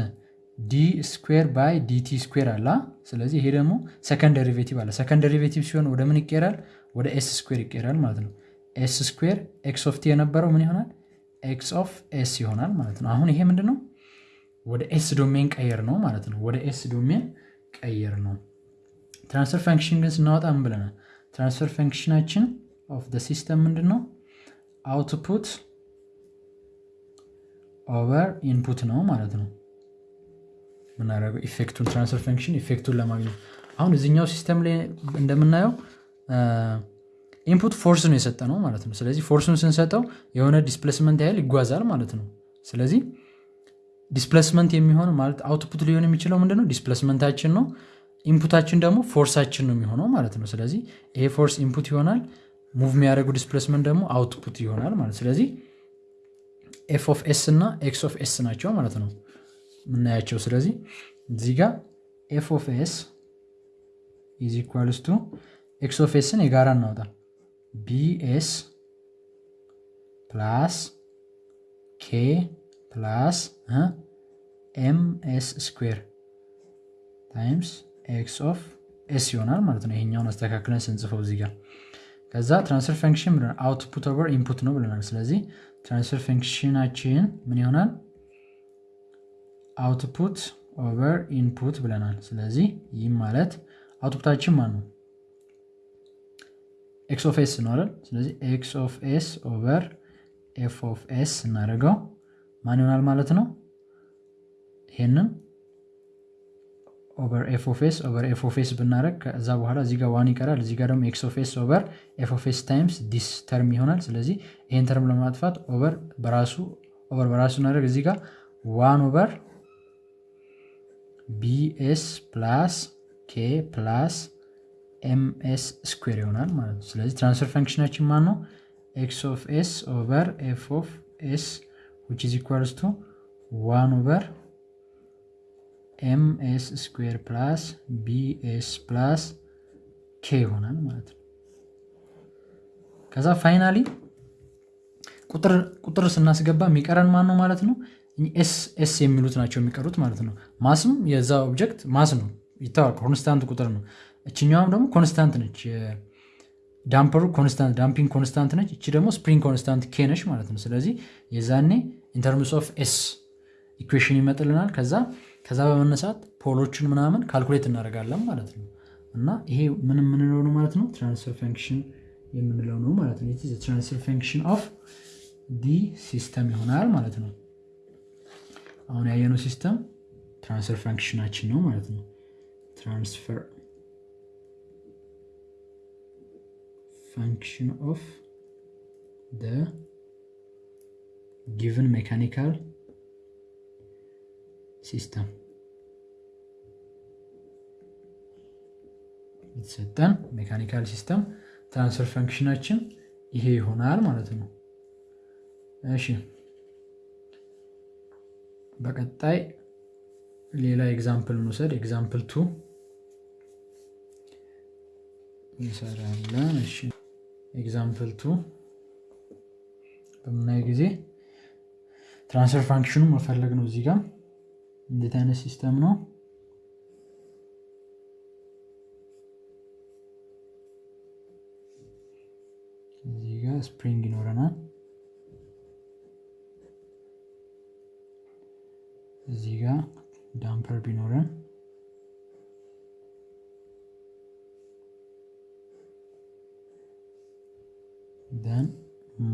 d square by dt square አለ። ስለዚህ ይሄ ደግሞ second derivative አለ። second derivative ሲሆን ወደ ምን ይቀየራል? ወደ s square ይቀየራል ማለት ነው። s square x of t የነበረው ምን ይሆናል? x of s ይሆናል ማለት ነው። አሁን ይሄ ምንድን ነው? ወደ s domain ቀየርነው ማለት ነው። ወደ s domain ቀየርነው። transfer function ግን ስናወጣ ምን ብለናል? transfer function አችን of system ምንድን ነው? output over input ነው ማለት ነው። የምናደርገው effect ኡን transfer function effect ኡን ለማግኘት አሁን እዚኛው system ላይ እንደምናየው input force ነው የሰጠነው ማለት ነው። ስለዚህ force ኡን ስንሰጠው የሆነ displacement ያህል ይጓዛል ማለት ነው። ስለዚህ displacement የሚሆን ማለት output ሊሆን የሚችለው ምንድነው? displacement አችን ነው። input አችን ደግሞ force አችን ነው የሚሆነው ማለት ነው። ስለዚህ ይሄ force input ይሆናል። move የሚያደርጉ displacement ደግሞ output ይሆናል ማለት ስለዚህ f of s እና x of s ናቸው ማለት ነው የምናያቸው። ስለዚህ እዚህ ጋር f of s is equals to x of s ን የጋራ እናውጣ bs plus k plus m s square times x of s ይሆናል ማለት ነው። ይሄኛውን አስተካክለን ስንጽፈው እዚህ ጋር ከዛ transfer function ብለናል output over input ነው ብለናል። ስለዚህ transfer function አችን ምን ይሆናል? output over input ብለናል። ስለዚህ ይህም ማለት output አችን ማን ነው? x of s ነው? ስለዚህ x of s over f of s እናደርገው ማን ይሆናል ማለት ነው? ይሄንን over f of s over f of s ብናደርግ ከዛ በኋላ እዚህ ጋር one ይቀራል። እዚህ ጋር ደግሞ x of s over f of s times this term ይሆናል። ስለዚህ ይህን term ለማጥፋት over በራሱ over በራሱ እናደርግ እዚህ ጋር one over bs plus k plus ms square ይሆናል ማለት ነው። ስለዚህ transfer function አችን ማን ነው? x of s over f of s which is equals to one over ms square plus bs plus k ይሆናል ማለት ነው። ከዛ finally ቁጥር ስናስገባ የሚቀረን ማን ነው ማለት ነው? s s የሚሉት ናቸው የሚቀሩት ማለት ነው። mass ም የዛ object mass ነው ይታወቅ፣ constant ቁጥር ነው። እችኛዋም ደግሞ constant ነች። damper ኡ constant damping constant ነች። እቺ ደግሞ spring constant K ነች ማለት ነው። ስለዚህ የዛኔ in terms of s equation ይመጥልናል። ከዛ ከዛ በመነሳት pole ኦችን ምናምን calculate እናደርጋለን ማለት ነው። እና ይሄ ምን የምንለው ነው ማለት ነው? transfer function የምንለው ነው ማለት ነው። transfer function of the system ይሆናል ማለት ነው። አሁን ያየነው system transfer function ኣችን ነው ማለት ነው። transfer function of the given mechanical system የተሰጠን mechanical system transfer function ኣችን ይሄ ይሆናል ማለት ነው። እሺ በቀጣይ ሌላ example እንውሰድ። example two እንሰራለን። እሺ example two በምናይ ጊዜ transfer function ኡ መፈለግ ነው። እዚህ ጋር እንዴት አይነት system ነው? እዚህ ጋር spring ይኖረናል። እዚህ ጋር damper ቢኖረን then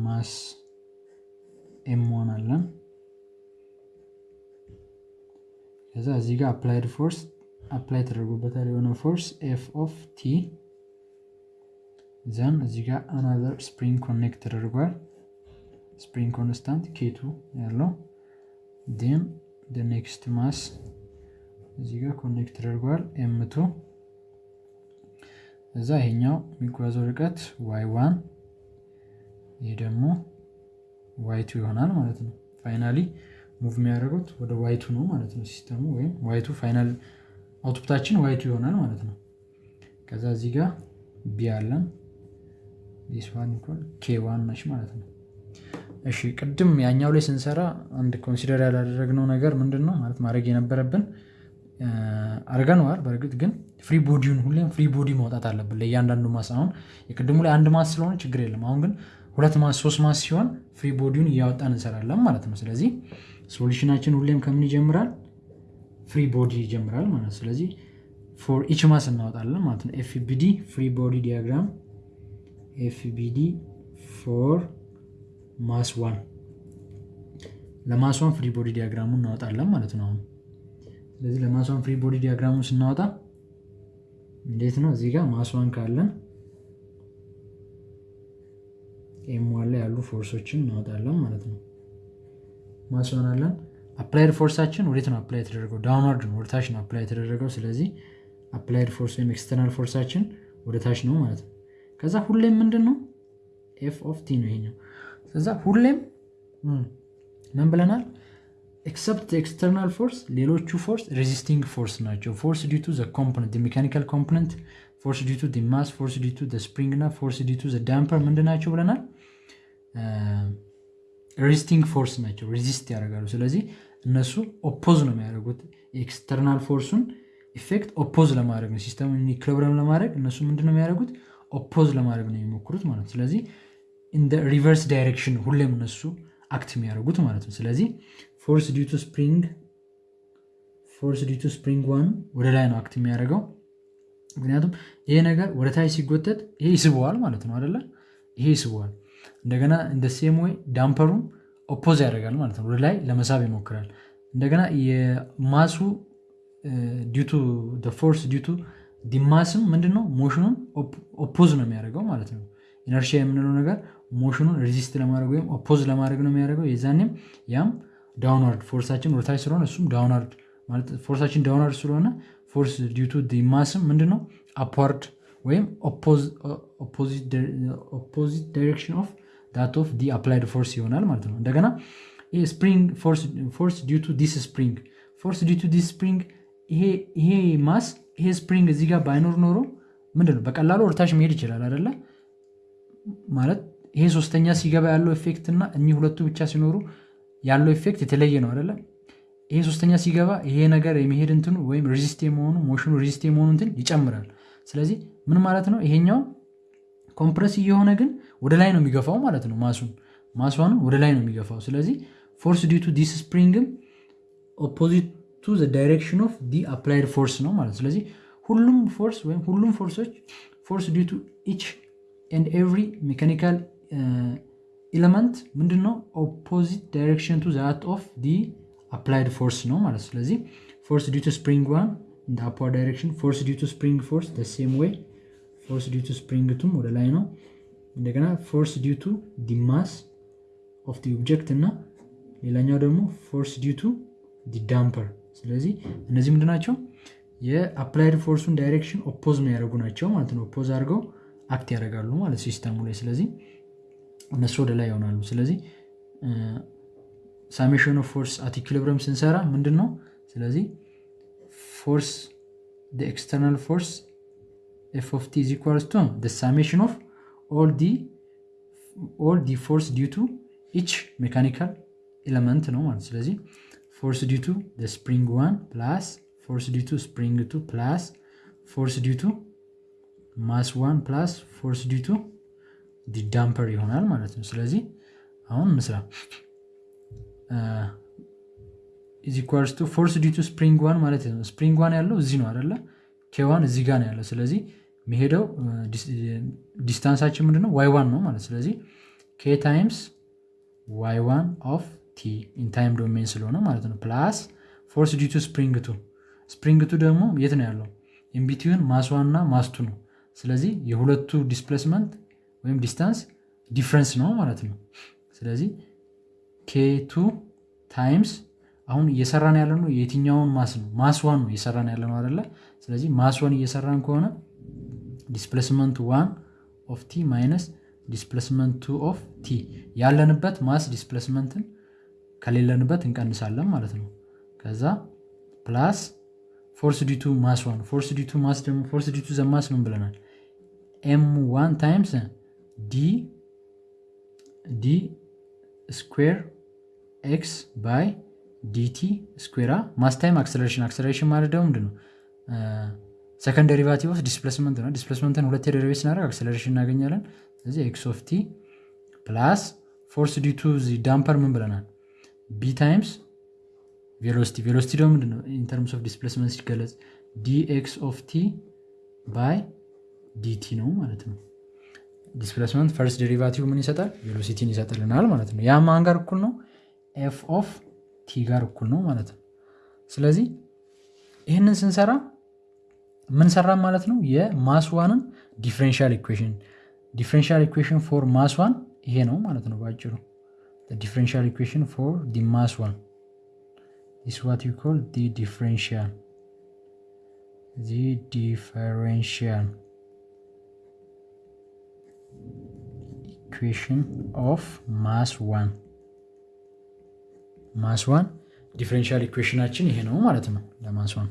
mass M one አለን። ከዛ እዚህ ጋር applied force apply ተደርጎበታል የሆነ force F of t then እዚህ ጋር another spring connect ተደርጓል። spring constant K two ያለው then next mass እዚህ ጋር connect ተደርጓል M two እዛ ይሄኛው የሚጓዘው ርቀት Y one ይህ ደግሞ Y two ይሆናል ማለት ነው። finally move የሚያደርጉት ወደ Y two ነው ማለት ነው system ኡ ወይም Y two final output ኣችን Y two ይሆናል ማለት ነው። ከዛ እዚህ ጋር B አለን this equal K one ማለት ነው። እሺ ቅድም ያኛው ላይ ስንሰራ አንድ consider ያላደረግነው ነገር ምንድን ነው ማለት ማድረግ የነበረብን አድርገነዋል። በእርግጥ ግን free body ውን ሁሌም free body ማውጣት አለብን ለእያንዳንዱ mass። አሁን የቅድሙ ላይ አንድ mass ስለሆነ ችግር የለም። አሁን ግን ሁለት mass ሶስት mass ሲሆን free body ውን እያወጣን እንሰራለን ማለት ነው። ስለዚህ solution ኣችን ሁሌም ከምን ይጀምራል? free body ይጀምራል ማለት ነው። ስለዚህ for each mass እናወጣለን ማለት ነው። FBD free body diagram FBD for mass one ለ mass one free body diagram ኡ እናወጣለን ማለት ነው። ስለዚህ ለ mass free body diagram ኡን ስናወጣ እንዴት ነው? እዚህ ጋር mass ካለን M one ላይ ያሉ force ኦችን እናወጣለን ማለት ነው። mass one አለን። applied force ኣችን ወዴት ነው apply የተደረገው? downward ነው፣ ወደ ታች ነው apply የተደረገው። ስለዚህ applied force ወይም external force ኣችን ወደ ታች ነው ማለት ነው። ከዛ ሁሌም ምንድን ነው F of t ነው ይሄኛው። ከዛ ሁሌም ምን ብለናል? except external force ሌሎቹ force resisting force ናቸው። force due to the component mechanical component፣ force due to mass፣ force due to spring እና force due to damper ምንድን ናቸው ብለናል? resisting force ናቸው። resist ያደርጋሉ። ስለዚህ እነሱ oppose ነው የሚያደርጉት external force ኡን effect oppose ለማድረግ ነው። system ኡን equilibrium ለማድረግ እነሱ ምንድን ነው የሚያደርጉት? oppose ለማድረግ ነው የሚሞክሩት ማለት ነው። ስለዚህ in reverse direction ሁሌም እነሱ act የሚያደርጉት ማለት ነው። ስለዚህ force due to spring force due to spring one ወደ ላይ ነው act የሚያደርገው። ምክንያቱም ይሄ ነገር ወደ ታች ሲጎተት ይሄ ይስበዋል ማለት ነው አይደለ? ይሄ ይስበዋል። እንደገና እንደ same way damper ኡም oppose ያደርጋል ማለት ነው። ላይ ለመሳብ ይሞክራል። እንደገና የማሱ ዲቱ ፎርስ ዲቱ ዲማስም ምንድነው motion ኡን oppose ነው የሚያደርገው ማለት ነው። inertia የምንለው ነገር motion ኡን resist ለማድረግ ወይም oppose ለማድረግ ነው የሚያደርገው። የዛኔም ያም downward force ኣችን ወደታች ስለሆነ እሱም downward ማለት force ኣችን downward ስለሆነ force due to the mass ም ምንድነው upward ወይም opposite direction of that of the applied force ይሆናል ማለት ነው። እንደገና ይሄ spring force due to this spring force due to this spring ይሄ mass ይሄ spring እዚህ ጋር ባይኖር ኖሮ ምንድነው በቀላሉ ወደታች መሄድ ይችላል አይደለ? ማለት ይሄ ሶስተኛ ሲገባ ያለው effect እና እኚህ ሁለቱ ብቻ ሲኖሩ ያለው effect የተለየ ነው አይደለ? ይሄ ሶስተኛ ሲገባ ይሄ ነገር የመሄድ እንትኑ ወይም resist የመሆኑ motion ኡ resist የመሆኑ እንትን ይጨምራል። ስለዚህ ምን ማለት ነው? ይሄኛው compress እየሆነ ግን ወደ ላይ ነው የሚገፋው ማለት ነው። mass ኡን mass ኧዋን ወደ ላይ ነው የሚገፋው። ስለዚህ force due to this spring ም opposite direction of the applied force ነው ማለት ስለዚህ ሁሉም force ወይም ሁሉም force ኦች force due to each and every mechanical element ምንድን ነው opposite direction to that of the applied force ነው ማለት ስለዚህ force due to spring one in upward direction force due to spring force the same way force due to spring two ም ወደ ላይ ነው። እንደገና force due to the mass of the object እና ሌላኛው ደግሞ force due to the damper ስለዚህ እነዚህ ምንድን ናቸው? የ applied force ኡን direction oppose የሚያደርጉ ናቸው ማለት ነው። oppose አድርገው act ያደርጋሉ ማለት ሲስተሙ ላይ። ስለዚህ እነሱ ወደ ላይ ይሆናሉ። ስለዚህ summation of force at equilibrium ስንሰራ ምንድን ነው? ስለዚህ force external force f of t is equals to summation of all the all the force due to each mechanical element ነው ማለት ስለዚህ force due to spring one plus force due to spring two plus force due to mass one plus force due to the damper ይሆናል ማለት ነው። ስለዚህ አሁን እንስራ is equals to force due to spring one ማለት ነው። spring one ያለው እዚህ ነው አደለ k one እዚህ ጋር ነው ያለው። ስለዚህ መሄደው distance ኣችን ምንድነው? y one ነው ማለት ስለዚህ k times y one of t in time domain ስለሆነ ማለት ነው። plus force due to spring two spring two ደግሞ የት ነው ያለው? in between mass one እና mass two ነው። ስለዚህ የሁለቱ displacement ወይም distance difference ነው ማለት ነው። ስለዚህ k two times አሁን እየሰራን ያለ ነው የትኛውን mass ነው? mass one ነው እየሰራን ያለ ነው አደለ ስለዚህ mass one እየሰራን ከሆነ displacement one of t minus displacement two of t ያለንበት mass displacement ን ከሌለንበት እንቀንሳለን ማለት ነው። ከዛ plus force due to mass one force due to mass ደግሞ force due to the mass ምን ብለናል? m one times d d square x by dt square mass acceleration acceleration ማለት ደግሞ ምንድን ነው second derivative of displacement ነው። displacement ን ሁለት derivate ስናደርግ acceleration እናገኛለን። ስለዚህ x of t plus force due to damper ምን ብለናል? b times velocity። velocity ደግሞ ምንድነው? in terms of displacement ሲገለጽ dx of t by dt ነው ማለት ነው። displacement first derivative ምን ይሰጣል? velocity ን ይሰጥልናል ማለት ነው። ያ ማን ጋር እኩል ነው? f of t ጋር እኩል ነው ማለት ነው። ስለዚህ ይህንን ስንሰራ ምን ማለት ነው? የማስዋንን ዲፍሬንሻል ኢኩዌሽን ዲፍሬንሻል ኢኩዌሽን ፎር ማስዋን ይሄ ነው ማለት ነው በአጭሩ። differential equation for the mass one is what you call the differential. The differential equation of mass 1 mass one differential equation ኣችን ይሄ ነው ማለት ነው ለ mass one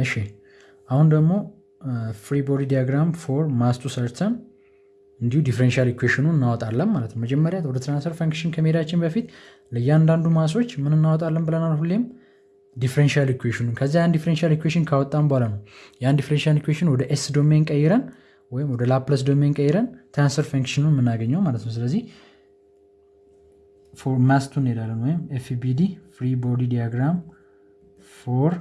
እሺ አሁን ደግሞ free body diagram for mass two ሰርተን እንዲሁ differential equation ኡን እናወጣለን ማለት ነው። መጀመሪያ ወደ transfer function ከመሄዳችን በፊት ለእያንዳንዱ mass ኦች ምን እናወጣለን ብለናል ሁሌም differential equation ኡን ከዚ ያን differential equation ካወጣን በኋላ ነው ያን differential equation ወደ s domain ቀይረን ወይም ወደ Laplace domain ቀይረን transfer function ኡን የምናገኘው ማለት ነው። ስለዚህ for mass two እንሄዳለን ወይም FBD free body diagram for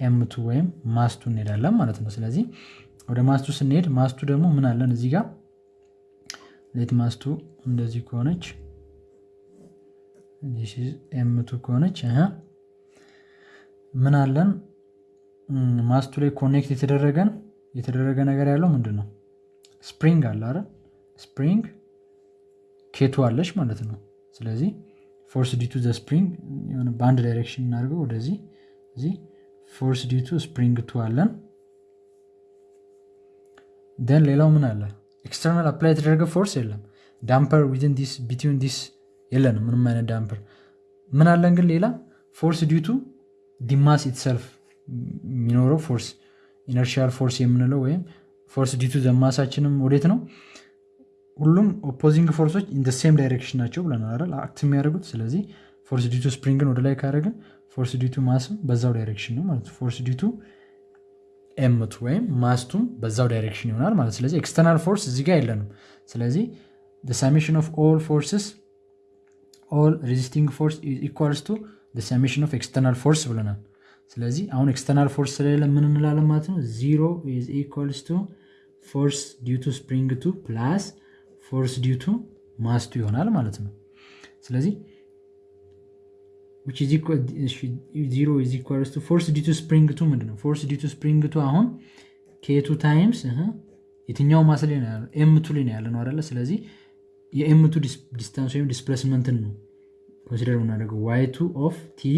m two ወይም mass two እንሄዳለን ማለት ነው። ስለዚህ ወደ mass two ስንሄድ mass two ደግሞ ምን አለን እዚህ ጋር let mass two እንደዚህ ከሆነች m two ከሆነች ምን አለን mass two ላይ connect የተደረገን የተደረገ ነገር ያለው ምንድን ነው? spring አለ አይደል? spring k two አለች ማለት ነው። ስለዚህ force due to the spring የሆነ በአንድ direction እናደርገው ወደዚህ እዚህ force due to spring two አለን። then ሌላው ምን አለ? external apply የተደረገ force የለም። damper within this between this የለንም፣ ምንም አይነት damper። ምን አለን ግን ሌላ force due to the mass itself የሚኖረው force inertial force የምንለው ወይም force due to the mass ኣችንም ወዴት ነው? ሁሉም opposing force ኦች in same direction ናቸው ብለናል አይደል? act የሚያደርጉት ስለዚህ force due to spring ን ወደ ላይ ካደረግን force due to mass ም በዛው direction ነው ማለት ፎርስ ዲቱ ኤምቱ ወይም ማስቱም በዛው ዳይሬክሽን ይሆናል ማለት ስለዚህ external force እዚህ ጋር የለንም። ስለዚህ summation of all forces all resisting force equals to summation of external force ብለናል። ስለዚህ አሁን external force ስለሌለ ምን እንላለን ማለት ነው? zero is equals to force to spring two plus force due to mass two ይሆናል ማለት ነው። ስለዚህ zero is force due to spring two ነው? force due to spring አሁን k two times የትኛው mass ላይ ነው? m two ላይ ያለ ነው አይደለ? ስለዚህ የ m two distance ወይም displacement ን ነው consider የምናደርገው y two of t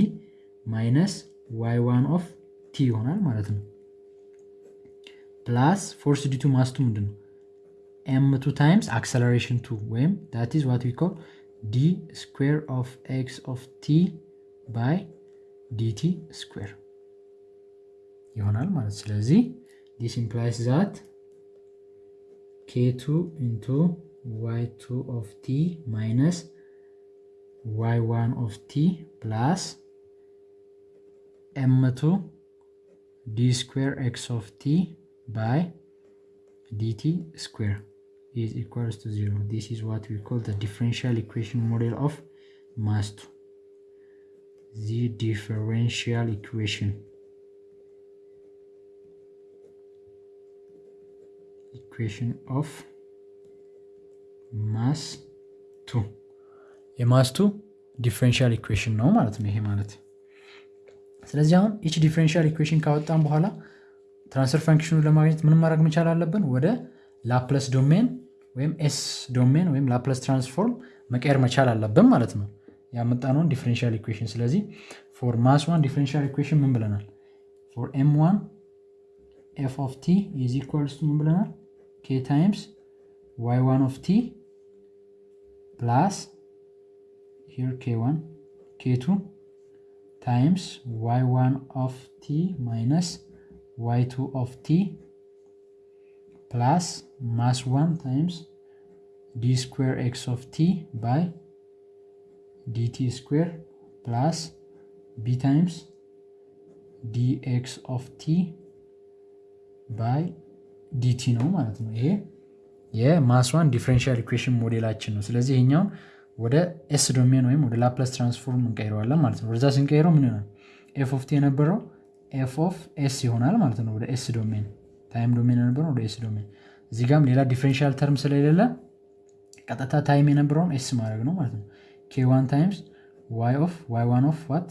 minus y one of t ይሆናል ማለት ነው። plus force due to mass two ምንድን ነው? m two times acceleration two ወይም that is what we call d square of x of t by dt square ይሆናል ማለት ስለዚህ this implies that k two into y two of t minus y one of t plus m2 d square x of t by dt square is equals to 0. This is what we call the differential equation model of mass 2. The differential equation. Equation of mass 2 የ mass two differential equation ነው ማለት ነው ይሄ ማለት ስለዚህ አሁን each differential equation ካወጣን በኋላ transfer function ኡን ለማግኘት ምን ማድረግ መቻል አለብን? ወደ Laplace domain ወይም s domain ወይም Laplace transform መቀየር መቻል አለብን ማለት ነው ያመጣነውን differential equation። ስለዚህ for mass one differential equation ምን ብለናል? for m one f of t is equals to ምን ብለናል? k times y one of t plus here k one k two times y1 of t minus y2 of t plus mass 1 times d square x of t by dt square plus b times dx of t by dt ነው ማለት ነው። ይሄ የ mass one differential equation ሞዴላችን ነው። ስለዚህ ይሄኛውን ወደ s domain ወይም ወደ Laplace transform እንቀይረዋለን ማለት ነው። ወደዛ ስንቀይረው ምን ይሆናል? f of t የነበረው f of s ይሆናል ማለት ነው። ወደ s domain time domain የነበረው ወደ s domain። እዚህ ጋም ሌላ differential term ስለሌለ ቀጥታ time የነበረውን s ማድረግ ነው ማለት ነው። k one times y of y one of what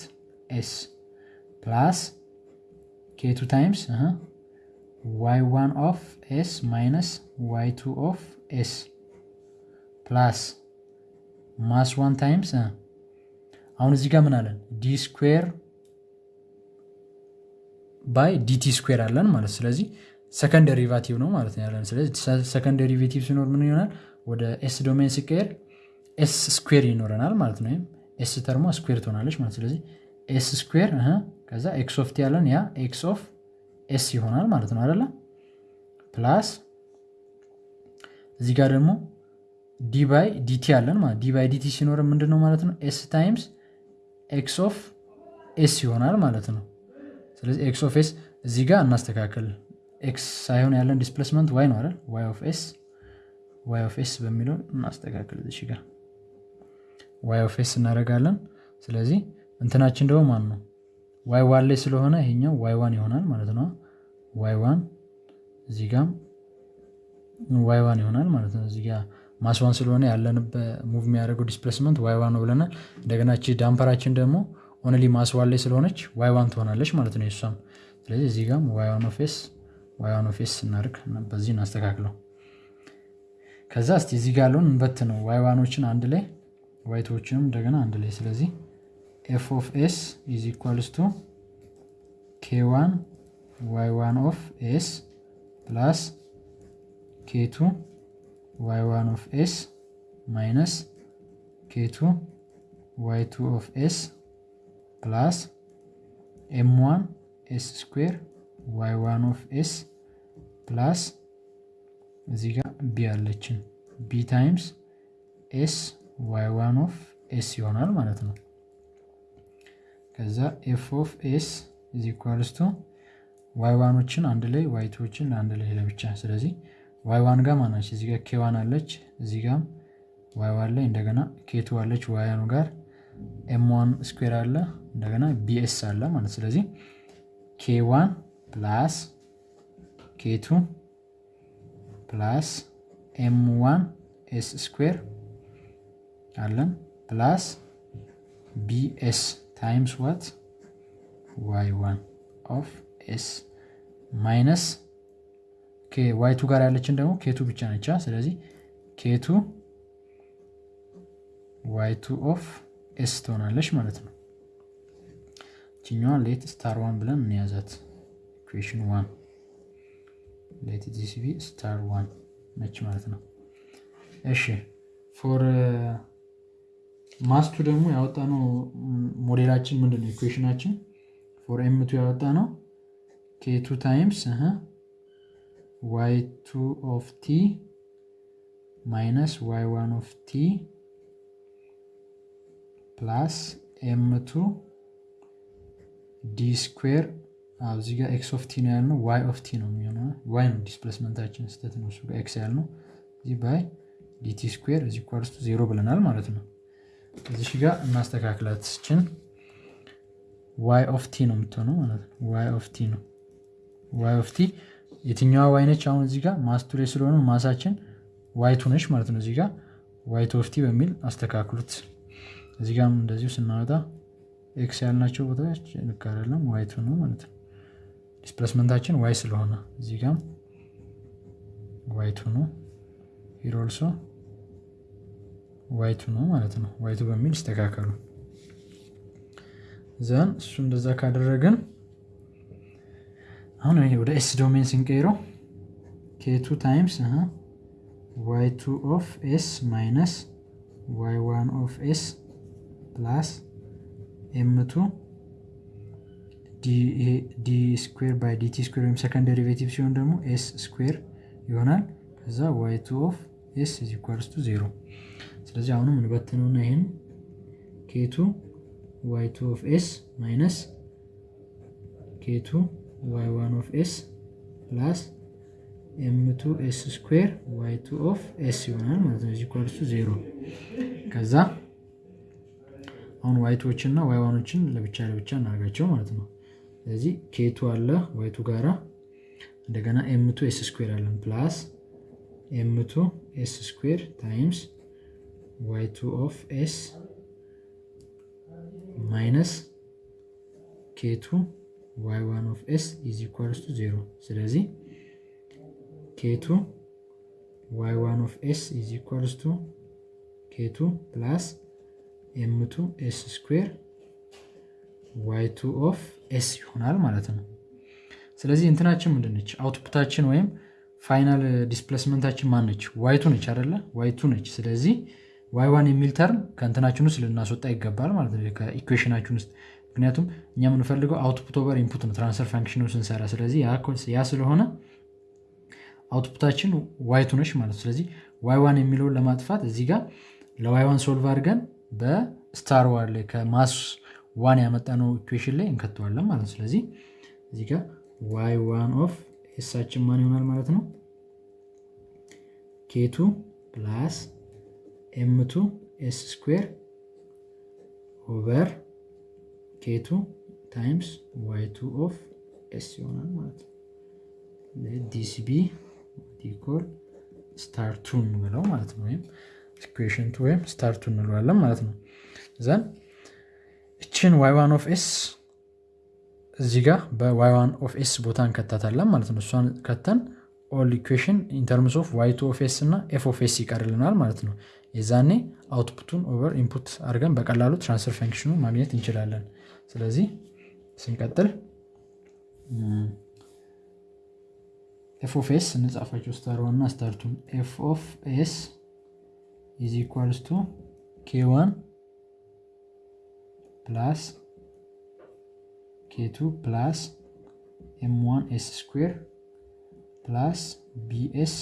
s plus k two times y one of s minus y two of s plus mass one times አሁን እዚህ ጋር ምን አለን? d square by dt square አለን ማለት ስለዚህ second derivative ነው ማለት ነው ያለን። ስለዚህ second derivative ሲኖር ምን ይሆናል? ወደ s domain ሲቀየር s square ይኖረናል ማለት ነው። ወይም s termዋ square ትሆናለች ማለት ስለዚህ s square ከዛ x of t ያለን ያ x of s ይሆናል ማለት ነው አይደለ? plus እዚህ ጋር ደግሞ d by dt አለን ማለት d by dt ሲኖር ምንድን ነው ማለት ነው? s times x of s ይሆናል ማለት ነው። ስለዚህ x of s እዚህ ጋር እናስተካከል። x ሳይሆን ያለን displacement y ነው አይደል? y of s y of s በሚለው እናስተካከል። እዚህ ጋር y of s እናደርጋለን። ስለዚህ እንትናችን ደግሞ ማን ነው? y one ላይ ስለሆነ ይሄኛው y one ይሆናል ማለት ነው። y one እዚህ ጋም y one ይሆናል ማለት ነው። እዚህ ጋ mass ስለሆነ ያለንበት move የሚያደርገው displacement y one ነው ብለናል። እንደገና ቺ damper ኣችን ደግሞ only mass ላይ ስለሆነች y one ትሆናለች ማለት ነው የሷም። ስለዚህ እዚህ ጋም y one of y one of s ስናደርግ በዚህ እናስተካክለው። ከዛ እስቲ እዚህ ጋር ያለውን እንበት ነው y one ኦችን አንድ ላይ y two ኦችንም እንደገና አንድ ላይ ስለዚህ f of s is equals to k one y one of s plus k two y one of s minus k two y two of s plus m one s square y one of s plus እዚህ ጋር b አለችን. b times s y one of s ይሆናል ማለት ነው። ከዛ f of s is equals to y one ኦችን አንድ ላይ y two ዎችን አንድ ላይ ለብቻ። ስለዚህ y one ጋር ማናች እዚህ ጋር k one አለች፣ እዚህ ጋም y one ላይ እንደገና k two አለች። y one ኡ ጋር m one square አለ። እንደገና bs አለ ማለት ስለዚህ k one plus k two plus m one s square አለን plus bs times what y one of s minus y two ጋር ያለችን ደግሞ k two ብቻ ነቻ። ስለዚህ k two y two of s ትሆናለች ማለት ነው። ችኛዋን let star one ብለን እንያዛት። equation one let this be star one ነች ማለት ነው። እሺ for mass two ደግሞ ያወጣነው ሞዴላችን ምንድን ነው? equation ኣችን for m two ያወጣነው k two times y two of t minus y one of t plus m two d square እዚህ ጋር x of t ነው ያልነው፣ y of t ነው የሚሆነው። y ነው displacement ኣችን ስህተት ነው። እሱ ጋር x ያልነው እዚህ by dt square is equals to zero ብለናል ማለት ነው። እዚህ ጋር እናስተካክላትችን y of t ነው የምትሆነው ማለት ነው። y of t ነው። y of t የትኛዋ y? አሁን እዚህ ጋር mass two ላይ ስለሆነ mass ኣችን y two ነች ማለት ነው። እዚህ ጋር Y two of T በሚል አስተካክሉት። እዚህ ጋርም እንደዚሁ ስናወጣ X ያልናቸው ቦታዎች ልክ Y two ነው ማለት ነው። displacement ኣችን Y ስለሆነ እዚህ ጋም Y two ነው here Y two ነው ማለት ነው። Y two በሚል ይስተካከሉ then እሱ እንደዛ ካደረግን አሁን ወደ S domain ስንቀይረው K two times Y two of S minus Y one of S plus M two D square by DT square ወይም second derivative ሲሆን ደግሞ S square ይሆናል። ከዛ Y two of S is equals to zero። ስለዚህ አሁንም እንበትነውና ይህን K two Y two of S minus K two Y one of S plus M two S square Y two of S ይሆናል ማለት ነው። is equals to zero። ከዛ አሁን Y two ኦችን Y one ኦችን ለብቻ ለብቻ እናደርጋቸው ማለት ነው። ስለዚህ K two አለ Y two ጋራ እንደገና M two S square አለን plus M two S square times Y two of S minus K two Y one of S is equals to zero። ስለዚህ K two Y one of S is equals to K two plus M two S square Y two of S ይሆናል ማለት ነው። ስለዚህ እንትናችን ምንድን ነች? output ኣችን ወይም final displacement ኣችን ማን ነች? Y two ነች አይደለ? Y two ነች። ስለዚህ Y one የሚል term ከእንትናችን ውስጥ ልናስወጣ ይገባል ማለት ነው፣ ከ equation ኣችን ውስጥ ምክንያቱም እኛ የምንፈልገው output over input ነው transfer function ኡ ስንሰራ። ስለዚህ ያ ስለሆነ output ኣችን Y two ነች ማለት ነው። ስለዚህ Y one የሚለውን ለማጥፋት እዚህ ጋር ለ Y one solve አድርገን በ star one ላይ ከ mass one ያመጣነው equation ላይ እንከተዋለን ማለት ነው። ስለዚህ እዚህ ጋር Y one of S ኣችን ማን ይሆናል ማለት ነው? K two plus M two S square over K two times Y two of S ይሆናል ማለት ነው። this be equal star two እንበለው ማለት ነው። ወይም equation two ወይም star two እንለዋለን ማለት ነው። then እችን Y one of S እዚህ ጋር በ Y one of S ቦታ እንከታታለን ማለት ነው። እሷን ከተን all equation in terms of Y two of S እና F of S ይቀርልናል ማለት ነው። የዛኔ output ኡን over input አድርገን በቀላሉ transfer function ኡ ማግኘት እንችላለን። ስለዚህ ስንቀጥል F of S እንጻፋቸው star one እና star two ን F of S is equals to K one plus K two plus M one S square plus BS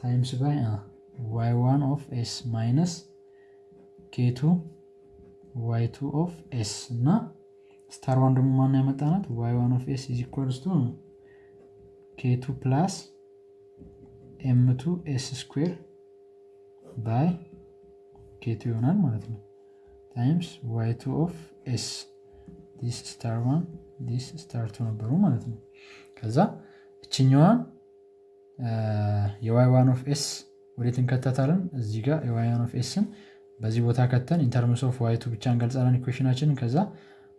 times by Y one of S minus K two Y two of S እና star one ደግሞ ማን ያመጣናት? Y one of S is equals to K two plus M two S square by K two ይሆናል ማለት ነው times Y two of S this star one this star two ነበሩ ማለት ነው። ከዛ እችኛዋን የ Y one of S ወዴት እንከተታለን? እዚህ ጋር የዋይ ዋን ኦፍ ኤስን በዚህ ቦታ ከተን in terms of Y two ብቻ እንገልጻለን equation ኣችንን። ከዛ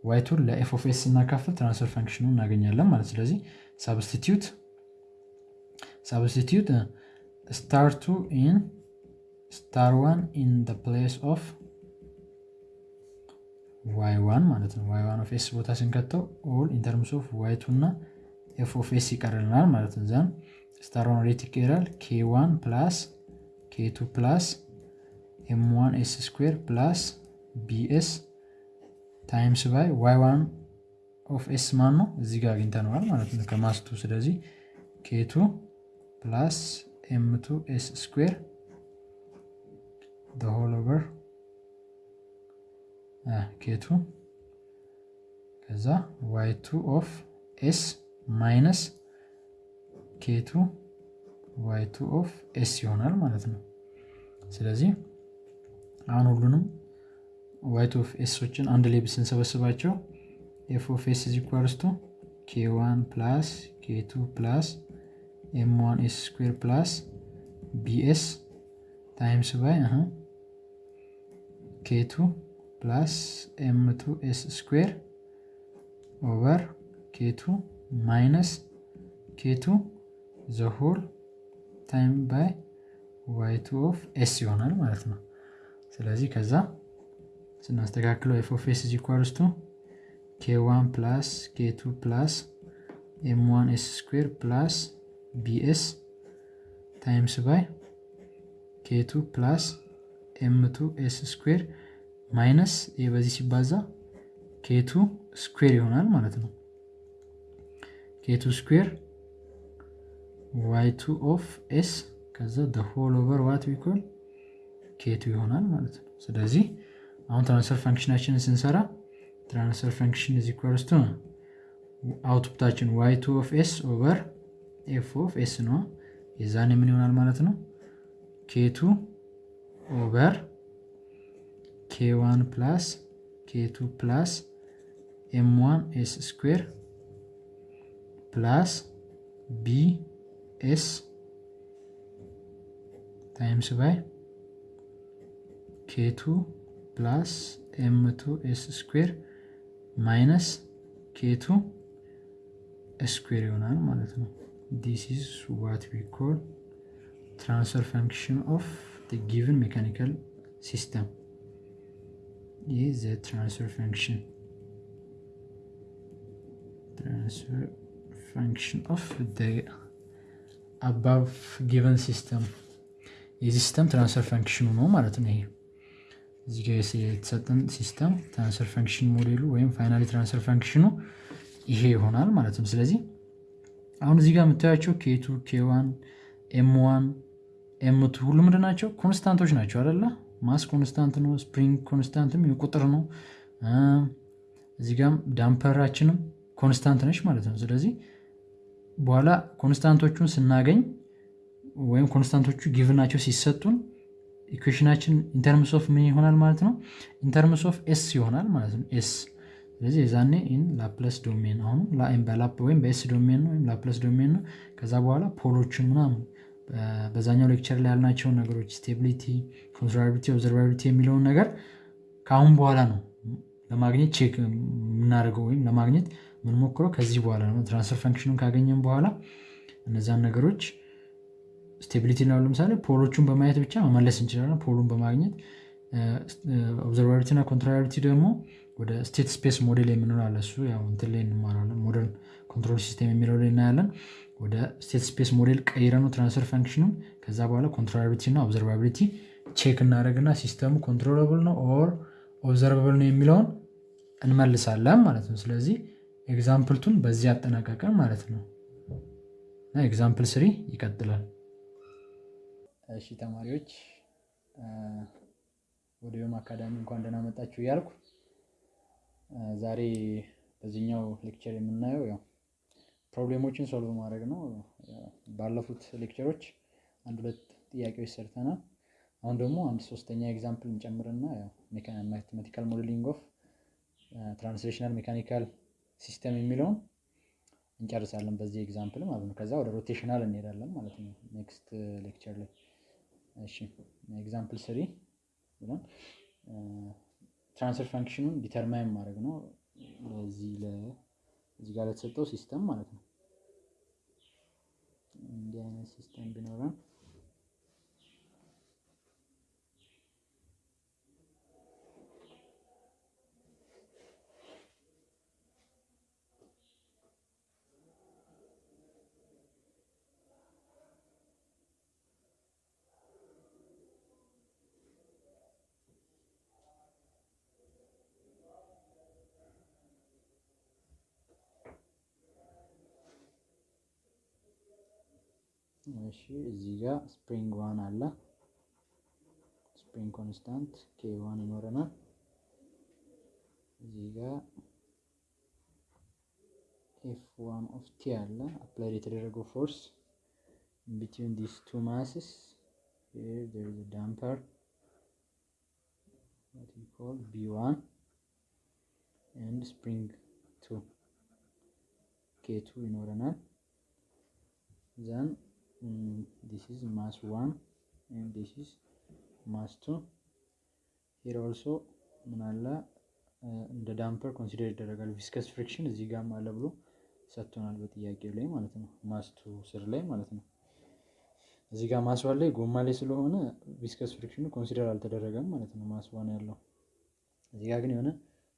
Y two ን ለ F of S እናካፍል transfer function ኡ እናገኛለን ማለት ስለዚህ substitute substitute star two in star one in place of Y one ማለት ነው። Y one of S ቦታ ስንከተው all in terms of Y two እና F of S ይቀርልናል ማለት ነው። then star one ወዴት ይቀራል? K one plus K two plus M one S square plus BS times by Y one of S ማን ነው? እዚህ ጋር አግኝተነዋል ማለት ነው ከ mass two። ስለዚህ K two plus M two S square whole over K two ከዛ Y two of S minus K two Y two of S ይሆናል ማለት ነው። ስለዚህ አሁን ሁሉንም Y two of S ኦችን አንድ ላይ ስንሰበስባቸው F of S is equals to K one plus K two plus M one S square plus BS times by K two plus M two S square over K two minus K two the whole time by Y two of S ይሆናል ማለት ነው። ስለዚህ ከዛ ስናስተካክለው F of S is equals to K one plus K two plus M one S square plus BS times by K plus M two S square minus በዚህ ሲባዛ K two square ይሆናል ማለት ነው። K two square Y two of S ከዛ whole over what become K two ይሆናል ማለት ነው። ስለዚህ አሁን transfer function ኣችንን ስንሰራ transfer function is equals to output ኣችን Y two of S over F of S ነው። የዛኔ ምን ይሆናል ማለት ነው K two over K1 plus K2 plus M1 S square plus B S times by K two plus M2 S square minus K two square ይሆናል ማለት ነው። this is what we call transfer function of given mechanical system is function transfer function of the above given system የዚህ system transfer function ኑ ነው ማለት ነው። ይሄ እዚህ ጋር የተሰጠን system transfer function model ኡ ወይም finally transfer function ኑ ይሄ ይሆናል ማለት ነው። ስለዚህ አሁን እዚህ ጋር የምታያቸው K two K one M one M two ሁሉ ምንድን ናቸው? constant ኦች ናቸው አይደለ? mass constant ነው። spring constant ም ቁጥር ነው። እዚህ ጋም damper ኣችንም constant ነች ማለት ነው። ስለዚህ በኋላ constant ኦቹን ስናገኝ ወይም constant ኦቹ given ኣቸው ሲሰጡን equation ኣችን in terms of ምን ይሆናል ማለት ነው? in terms of S ይሆናል ማለት ነው። S ስለዚህ የዛኔ in Laplace domain በ Lap ወይም በ S domain ነው ወይም Laplace domain ነው። ከዛ በኋላ pole ኦችን ምናምን በዛኛው lecture ላይ ያልናቸውን ነገሮች stability፣ ኮንሰርቫቢሊቲ፣ observability የሚለውን ነገር ከአሁን በኋላ ነው ለማግኘት check የምናደርገው ወይም ለማግኘት የምንሞክረው ከዚህ በኋላ ነው። transfer function ኑን ካገኘን በኋላ እነዛን ነገሮች stability ነው ለምሳሌ pole ኦቹን በማየት ብቻ መመለስ እንችላለን። pole ኡን በማግኘት observability እና controllability ደግሞ ወደ state space model የምንለው አለ። እሱ ያው እንትን ላይ እንማራለን። modern control system የሚለው ላይ እናያለን። ወደ state space model ቀይረን ነው transfer function ኑን። ከዛ በኋላ controllability እና observability check እናደርግና system ኡ controllable ነው or observable ነው የሚለውን እንመልሳለን ማለት ነው። ስለዚህ example two ን በዚህ ያጠናቀቀን ማለት ነው። example three ይቀጥላል። እሺ ተማሪዎች ወደ ዮም አካዳሚ እንኳን ደህና መጣችሁ እያልኩ ዛሬ በዚህኛው lecture የምናየው ያው problem ኦችን solve ማድረግ ነው። ባለፉት lecture ኦች አንድ ሁለት ጥያቄዎች ሰርተናል። አሁን ደግሞ አንድ ሶስተኛ example እንጨምርና mathematical modeling of translational mechanical system የሚለውን እንጨርሳለን በዚህ example ማለት ነው። ከዛ ወደ rotational እንሄዳለን ማለት ነው next lecture ላይ። እሺ example three ብለን transfer function ኑን determine ማድረግ ነው ለዚህ እዚህ ጋር ለተሰጠው system ማለት ነው። እንዲህ አይነት system ቢኖረን እሺ እዚህ ጋር spring one አለ። spring constant K one ይኖረናል። እዚህ ጋር F one of T አለ። applied የተደረገው force between this two masses here there is damper what we call B1 and spring 2 K2 ይኖረናል then mm, this is mass 1 and this is mass 2 here also ምን አለ? እንደ damper consider ይደረጋል። viscous friction እዚህ ጋር አለ ብሎ ሰጥቶናል በጥያቄው ላይ ማለት ነው። mass two ስር ላይ ማለት ነው። እዚህ ጋር mass one ላይ ጎማ ላይ ስለሆነ viscous friction ኑ consider አልተደረገም ማለት ነው። mass one ያለው እዚህ ጋር ግን የሆነ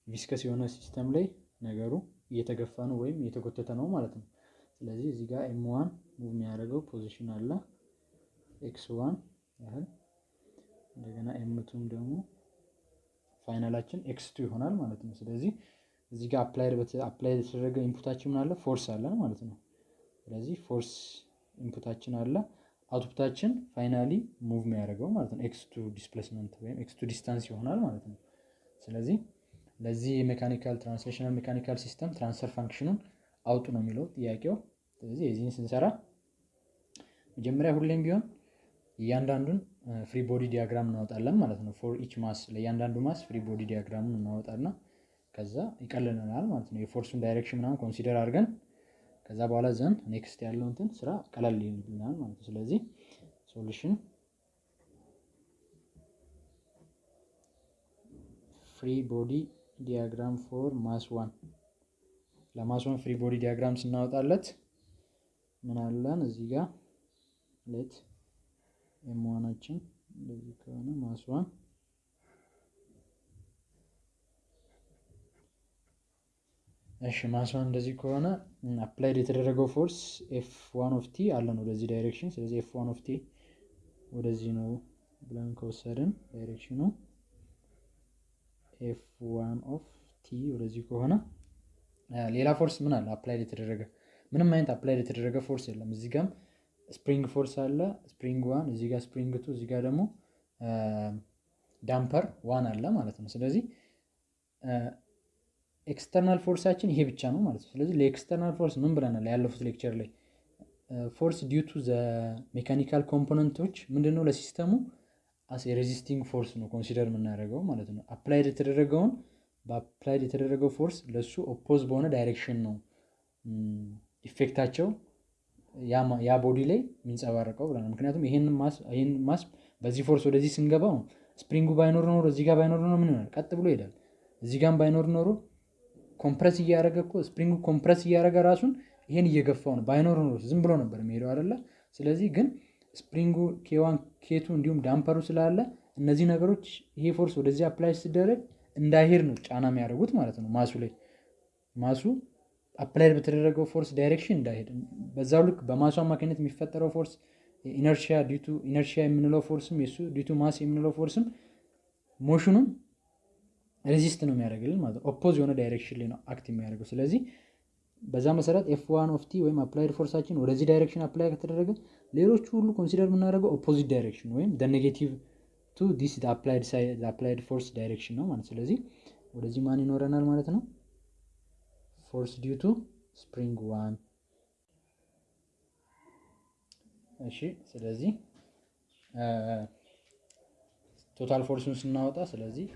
viscous የሆነ system ላይ ነገሩ እየተገፋ ነው ወይም እየተጎተተ ነው ማለት ነው። ስለዚህ እዚህ ጋር M one move የሚያደርገው position አለ። X one ያህል እንደገና ኤምቱም ደግሞ final ኣችን X two ይሆናል ማለት ነው። ስለዚህ እዚህ ጋር apply የተደረገ input ኣችን ምን አለ? force አለን ማለት ነው። ስለዚህ force input ኣችን አለ። output ኣችን finally move የሚያደርገው ማለት ነው። X two displacement ወይም X two distance ይሆናል ማለት ነው። ስለዚህ ለዚህ የ mechanical translational mechanical system transfer function ኑን አውጡ ነው የሚለው ጥያቄው ስለዚህ የዚህን ስንሰራ መጀመሪያ ሁሌም ቢሆን እያንዳንዱን free body diagram እናወጣለን ማለት ነው። for each mass ለእያንዳንዱ mass free body diagram ን እናወጣና ከዛ ይቀልልናል ማለት ነው። የ force ኡን direction ምናምን consider አድርገን ከዛ በኋላ then next ያለው እንትን ስራ ቀለል ይልናል ማለት ነው። ስለዚህ solution free body diagram for mass one ለ mass one free body diagram ስናወጣለት ምን አለን? እዚህ ጋር let M one ኣችን እንደዚህ ከሆነ mass one እሺ mass one እንደዚህ ከሆነ applied የተደረገው force F one of t አለን ወደዚህ direction። ስለዚህ F one of t ወደዚህ ነው ብለን ከወሰድን direction ኑ F one of t ወደዚህ ከሆነ ሌላ force ምን አለ? applied የተደረገ ምንም አይነት applied የተደረገ force የለም። እዚህ ጋም spring force አለ spring one እዚህ ጋር spring two እዚህ ጋር ደግሞ damper one አለ ማለት ነው። ስለዚህ external force ኣችን ይሄ ብቻ ነው ማለት ነው። ስለዚህ ለ external force ምን ብለናል? ያለፉት lecture ላይ force due to the mechanical component ኦች ምንድነው? ለ system ኡ as የ resisting force ነው consider የምናደርገው ማለት ነው። applied የተደረገውን በ applied የተደረገው force ለሱ oppose በሆነ direction ነው effect ኣቸው ያ body ላይ የሚንጸባረቀው ብለናል። ምክንያቱም ይህን mass በዚህ force ወደዚህ ስንገባው spring ኡ ባይኖር ኖሮ እዚህ ጋር ባይኖር ኖሮ ምን ይሆናል? ቀጥ ብሎ ይሄዳል። እዚህ ጋር ባይኖር ኖሮ compress እያደረገ እኮ spring ኡ compress እያደረገ ራሱን ይሄን እየገፋው ነው። ባይኖር ኖሮ ዝም ብሎ ነበር የሚሄደው አይደለ? ስለዚህ ግን ስፕሪንጉ ኬዋን ኬቱ እንዲሁም ዳምፐሩ ስላለ እነዚህ ነገሮች ይሄ force ወደዚህ apply ሲደረግ እንዳይሄድ ነው ጫና የሚያደርጉት ማለት ነው mass ኡ ላይ mass ኡ applied በተደረገው force direction እንዳይሄድ በዛው ልክ በ mass ኡ አማካኝነት የሚፈጠረው force ኢነርሺያ ዲቱ ኢነርሺያ የምንለው ፎርስም የሱ ዲቱ ማስ የምንለው ፎርስም ሞሽኑን ሬዚስት ነው የሚያደርግልን ማለት ነው። oppose የሆነ direction ላይ ነው act የሚያደርገው። ስለዚህ በዛ መሰረት F one of t ወይም applied force ኣችን ወደዚህ direction apply ከተደረገ ሌሎቹ ሁሉ consider የምናደርገው opposite direction ወይም negative to this applied force direction ነው ማለት ስለዚህ ወደዚህ ማን ይኖረናል ማለት ነው force due to spring one እሺ ስለዚህ total force ኡን ስናወጣ ስለዚህ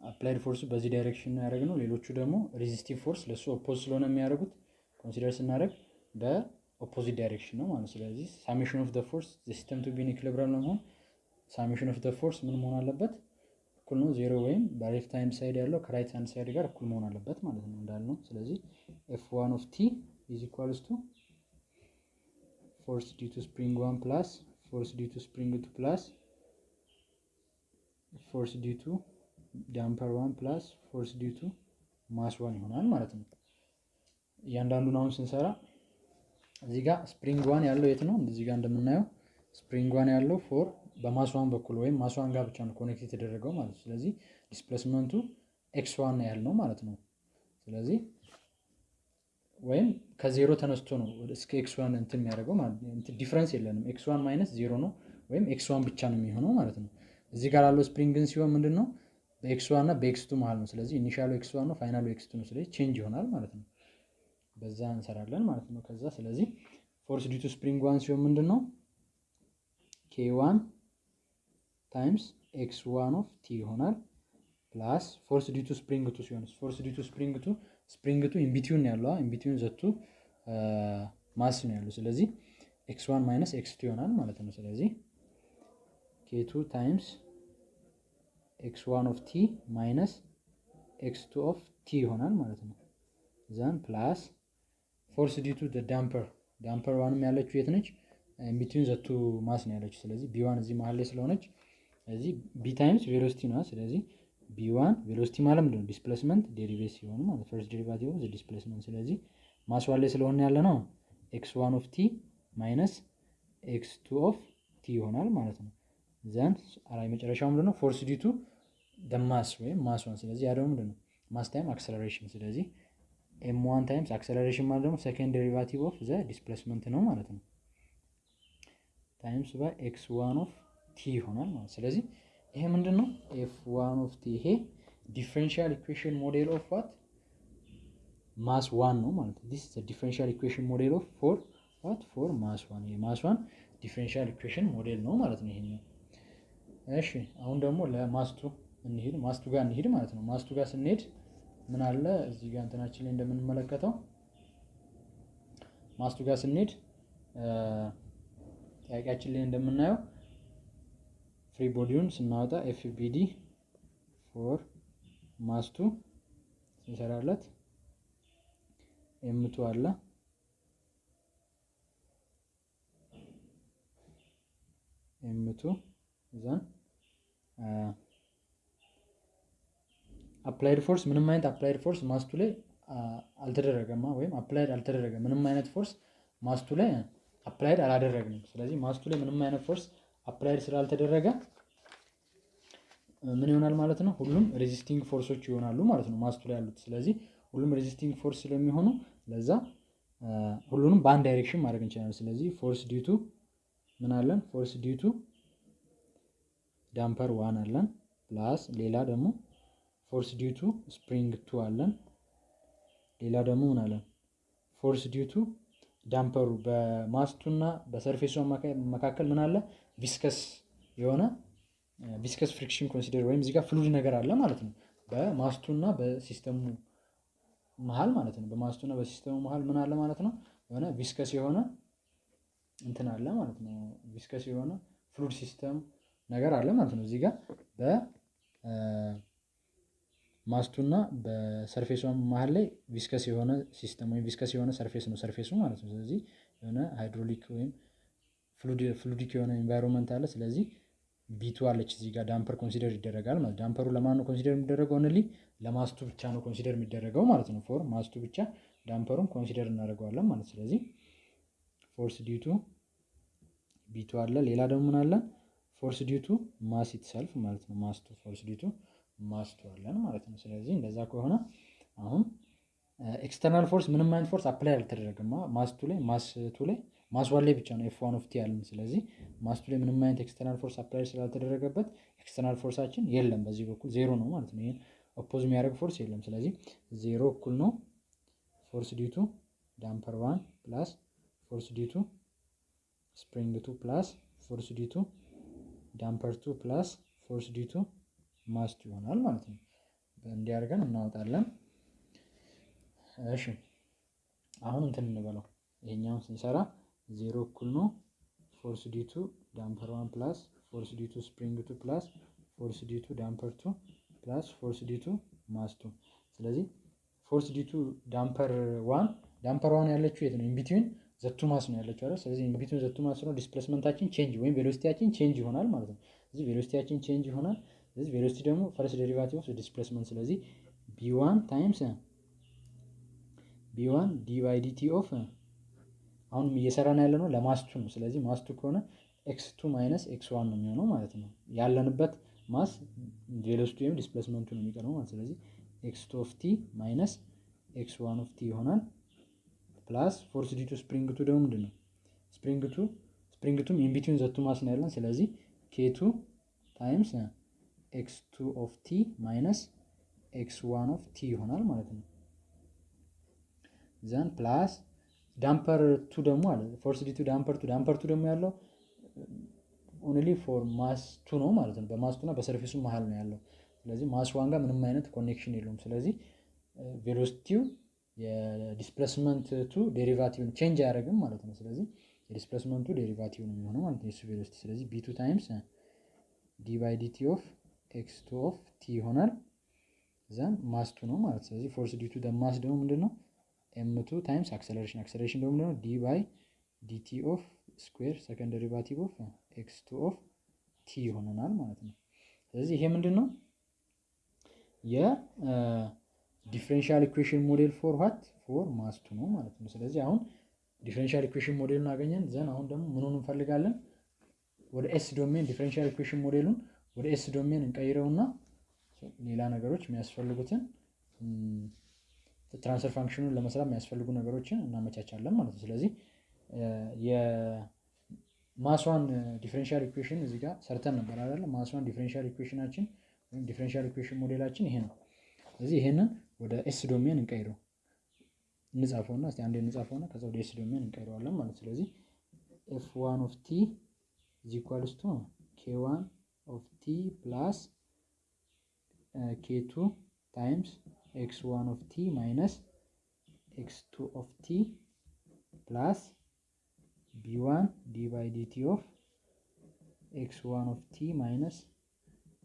applied force ኡ በዚህ direction ነው ያደረግነው። ሌሎቹ ደግሞ resistive force ለእሱ oppose ስለሆነ የሚያደርጉት consider ስናደርግ በ opposite direction ነው ማለት ስለዚህ summation of force system to be in equilibrium ለመሆን summation of force ምን መሆን አለበት እኩል ነው። ዜሮ ወይም በ left hand side ያለው ከ right hand side ጋር እኩል መሆን አለበት ማለት ነው እንዳልነው። ስለዚህ F one of t is equals to force due to spring one plus force due to spring two plus force due to damper one plus force due to mass one ይሆናል ማለት ነው። እያንዳንዱን አሁን ስንሰራ እዚህ ጋር spring one ያለው የት ነው? እዚህ ጋር እንደምናየው spring one ያለው for በ mass one በኩል ወይም mass one ጋር ብቻ ነው connect የተደረገው ማለት ነው። ስለዚህ displacement ኡ X one ያህል ነው ማለት ነው። ስለዚህ ወይም ከዜሮ ተነስቶ ነው እስከ X one እንትን የሚያደርገው ማለት difference የለንም። X one minus zero ነው ወይም X one ብቻ ነው የሚሆነው ማለት ነው። እዚህ ጋር ያለው spring ግን ሲሆን ምንድን ነው በ X one እና በ X two መሀል ነው። ስለዚህ initial ኡ X one ነው፣ final ኡ X two ነው። ስለዚህ change ይሆናል ማለት ነው። በዛ እንሰራለን ማለት ነው። ከዛ ስለዚህ force due to spring one ሲሆን ምንድን ነው K one times X one of t ይሆናል plus force due to spring two ሲሆን force due to spring two spring two in between ያለው in between the two mass ነው ያለው። ስለዚህ X one minus X two ይሆናል ማለት ነው። ስለዚህ K two times X one of t minus X two of t ይሆናል ማለት ነው። then plus force due to damper damper one ም ያለችው የት ነች? in between the two mass ነው ያለችው። ስለዚህ B one እዚህ መሀል ላይ ስለሆነች ስለዚህ B times velocity ነው። ስለዚህ B one velocity ማለት ምንድን ነው? displacement derivate ሲሆን ማለት first derivative of displacement። ስለዚህ mass one ላይ ስለሆነ ያለ ነው X one of t minus X two of t ይሆናል ማለት ነው። then alright መጨረሻው ምንድን ነው? force due to the mass ወይም mass one። ስለዚህ ያ ደግሞ ነው? mass time acceleration። ስለዚህ M one times acceleration ማለት ደግሞ second derivative of the displacement ነው ማለት ነው። times by X one of t ይሆናል ማለት ስለዚህ ይሄ ምንድን ነው F one of t ይሄ differential equation model of what? mass one ነው ማለት ነው። this differential equation model of for what for mass one ይሄ mass one differential equation model ነው ማለት ነው ይሄኛው። እሺ አሁን ደግሞ ለ mass two እንሂድ። mass two ጋር እንሂድ ማለት ነው። mass two ጋር ስንሄድ ምን አለ? እዚህ ጋር እንትናችን ላይ እንደምንመለከተው mass two ጋር ስንሄድ ጥያቄያችን ላይ እንደምናየው free body ውን ስናወጣ FBD for mass two ስንሰራለት M two አለ M two then applied force ምንም አይነት applied force mass two ላይ አልተደረገማ ወይም applied አልተደረገ ምንም አይነት force mass two ላይ applied አላደረግንም። ስለዚህ mass two ላይ ምንም አይነት force applied ስላልተደረገ ምን ይሆናል ማለት ነው? ሁሉም resisting force ኦች ይሆናሉ ማለት ነው mass two ላይ ያሉት። ስለዚህ ሁሉም resisting force ስለሚሆኑ ለዛ ሁሉንም በአንድ direction ማድረግ እንችላለን። ስለዚህ force due to ምን አለን? force due to damper one አለን plus ሌላ ደግሞ force due to spring two አለን። ሌላ ደግሞ ምን አለን? ፎርስ ዲቱ ዳምፐሩ በማስቱና በሰርፌሱ መካከል ምን አለ? viscous የሆነ viscous friction consider ወይም እዚህ ጋር fluid ነገር አለ ማለት ነው። በማስቱ እና በሲስተሙ መሀል ማለት ነው። በማስቱ እና በሲስተሙ መሀል ምን አለ ማለት ነው? የሆነ viscous የሆነ እንትን አለ ማለት ነው። viscous የሆነ fluid system ነገር አለ ማለት ነው። እዚህ ጋር በማስቱና በሰርፌሷ መሀል ላይ viscous የሆነ system ወይም viscous የሆነ surface ነው surface ኡ ማለት ነው። ስለዚህ የሆነ ሃይድሮሊክ ወይም fluidic የሆነ environment አለ። ስለዚህ B two አለች እዚህ ጋር damper consider ይደረጋል ማለት damper ኡ ለማን ነው consider የሚደረገው? only ለ mass two ብቻ ነው consider የሚደረገው ማለት ነው። for mass two ብቻ damper ኡን consider እናደርገዋለን ማለት ስለዚህ force due to B two አለ። ሌላ ደግሞ ምን አለ? force due to mass itself ማለት ነው። mass two force due to mass two አለን ማለት ነው። ስለዚህ እንደዛ ከሆነ አሁን external force ምንም አይነት force apply አልተደረገም mass two ላይ mass two ላይ mass one ላይ ብቻ ነው F one of ያለን። ስለዚህ mass two ላይ ምንም አይነት external force apply ስላልተደረገበት external force ኣችን የለም በዚህ በኩል ዜሮ ነው ማለት ነው። ይህን oppose የሚያደርግ force የለም። ስለዚህ ዜሮ እኩል ነው force due to damper one plus force due to spring two plus force due to damper two plus force due to mass two ይሆናል ማለት ነው። እንዲያደርገን እናወጣለን። እሺ አሁን እንትን እንበለው ይሄኛውን ስንሰራ ዜሮ እኩል ነው force due to damper one plus force due to spring two plus force due to damper two plus force due to mass two። ስለዚህ force due to damper one damper one ያለችው የት ነው? in between the two mass ነው ያለችው አይደል? ስለዚህ ኢንቢትዊን ዘቱ ማስ ነው ዲስፕሌስመንታችን ቼንጅ ወይም velocity ያችን change ይሆናል ማለት ነው። ስለዚህ ቬሎሲቲያችን ቼንጅ ይሆናል። ስለዚህ velocity ደግሞ first derivative of displacement ስለዚህ B one times B one D of አሁን እየሰራን ያለ ነው ለ mass two ነው። ስለዚህ mass two ከሆነ X two minus X one ነው የሚሆነው ማለት ነው። ያለንበት mass velocity ወይም displacement ኡ ነው የሚቀረው ማለት ስለዚህ X two of T minus X one of T ይሆናል plus force due to spring two ደግሞ ምንድን ነው spring two spring two ም in between the two mass ነው ያለን። ስለዚህ K two times X two of T minus X one of T ይሆናል ማለት ነው። then plus damper two ደግሞ አለ force due to damper two damper two ደግሞ ያለው only for mass two ነው ማለት ነው። በ mass two እና መሀል ነው ያለው። ስለዚህ mass one ጋር ምንም አይነት connection የለውም። ስለዚህ velocity ው የ displacement two derivative ን change አያደርግም ማለት ነው። ስለዚህ የ displacement ኡ derivative ነው የሚሆነው ማለት ነው የሱ velocity። ስለዚህ B two times D by DT of X two of T ይሆናል። then mass two ነው ማለት ስለዚህ force due to the mass ደግሞ ምንድን ነው M two times acceleration acceleration ደግሞ ነው D by DT of square second derivative of X two of T ይሆነናል ማለት ነው። ስለዚህ ይሄ ምንድን ነው የ differential equation model for what for mass two ነው ማለት ነው። ስለዚህ አሁን differential equation model ኡን አገኘን። then አሁን ደግሞ ምኑን እንፈልጋለን? ወደ S domain differential equation model ኡን ወደ S domain እንቀይረውና ሌላ ነገሮች የሚያስፈልጉትን transfer function ኡን ለመስራት የሚያስፈልጉ ነገሮችን እናመቻቻለን ማለት ነው። ስለዚህ የ mass one differential equation እዚህ ጋር ሰርተን ነበር አይደለ? mass one differential equation ኣችን ወይም differential equation model ኣችን ይሄ ነው። ስለዚህ ይሄንን ወደ S domain እንቀይረው እንጻፈውና እስቲ አንዴ እንጻፈውና ከዛ ወደ S domain እንቀይረዋለን ማለት ስለዚህ F one of T is equals to K one of T plus K two times X one of T minus X two of T plus B one D by DT of X one of T minus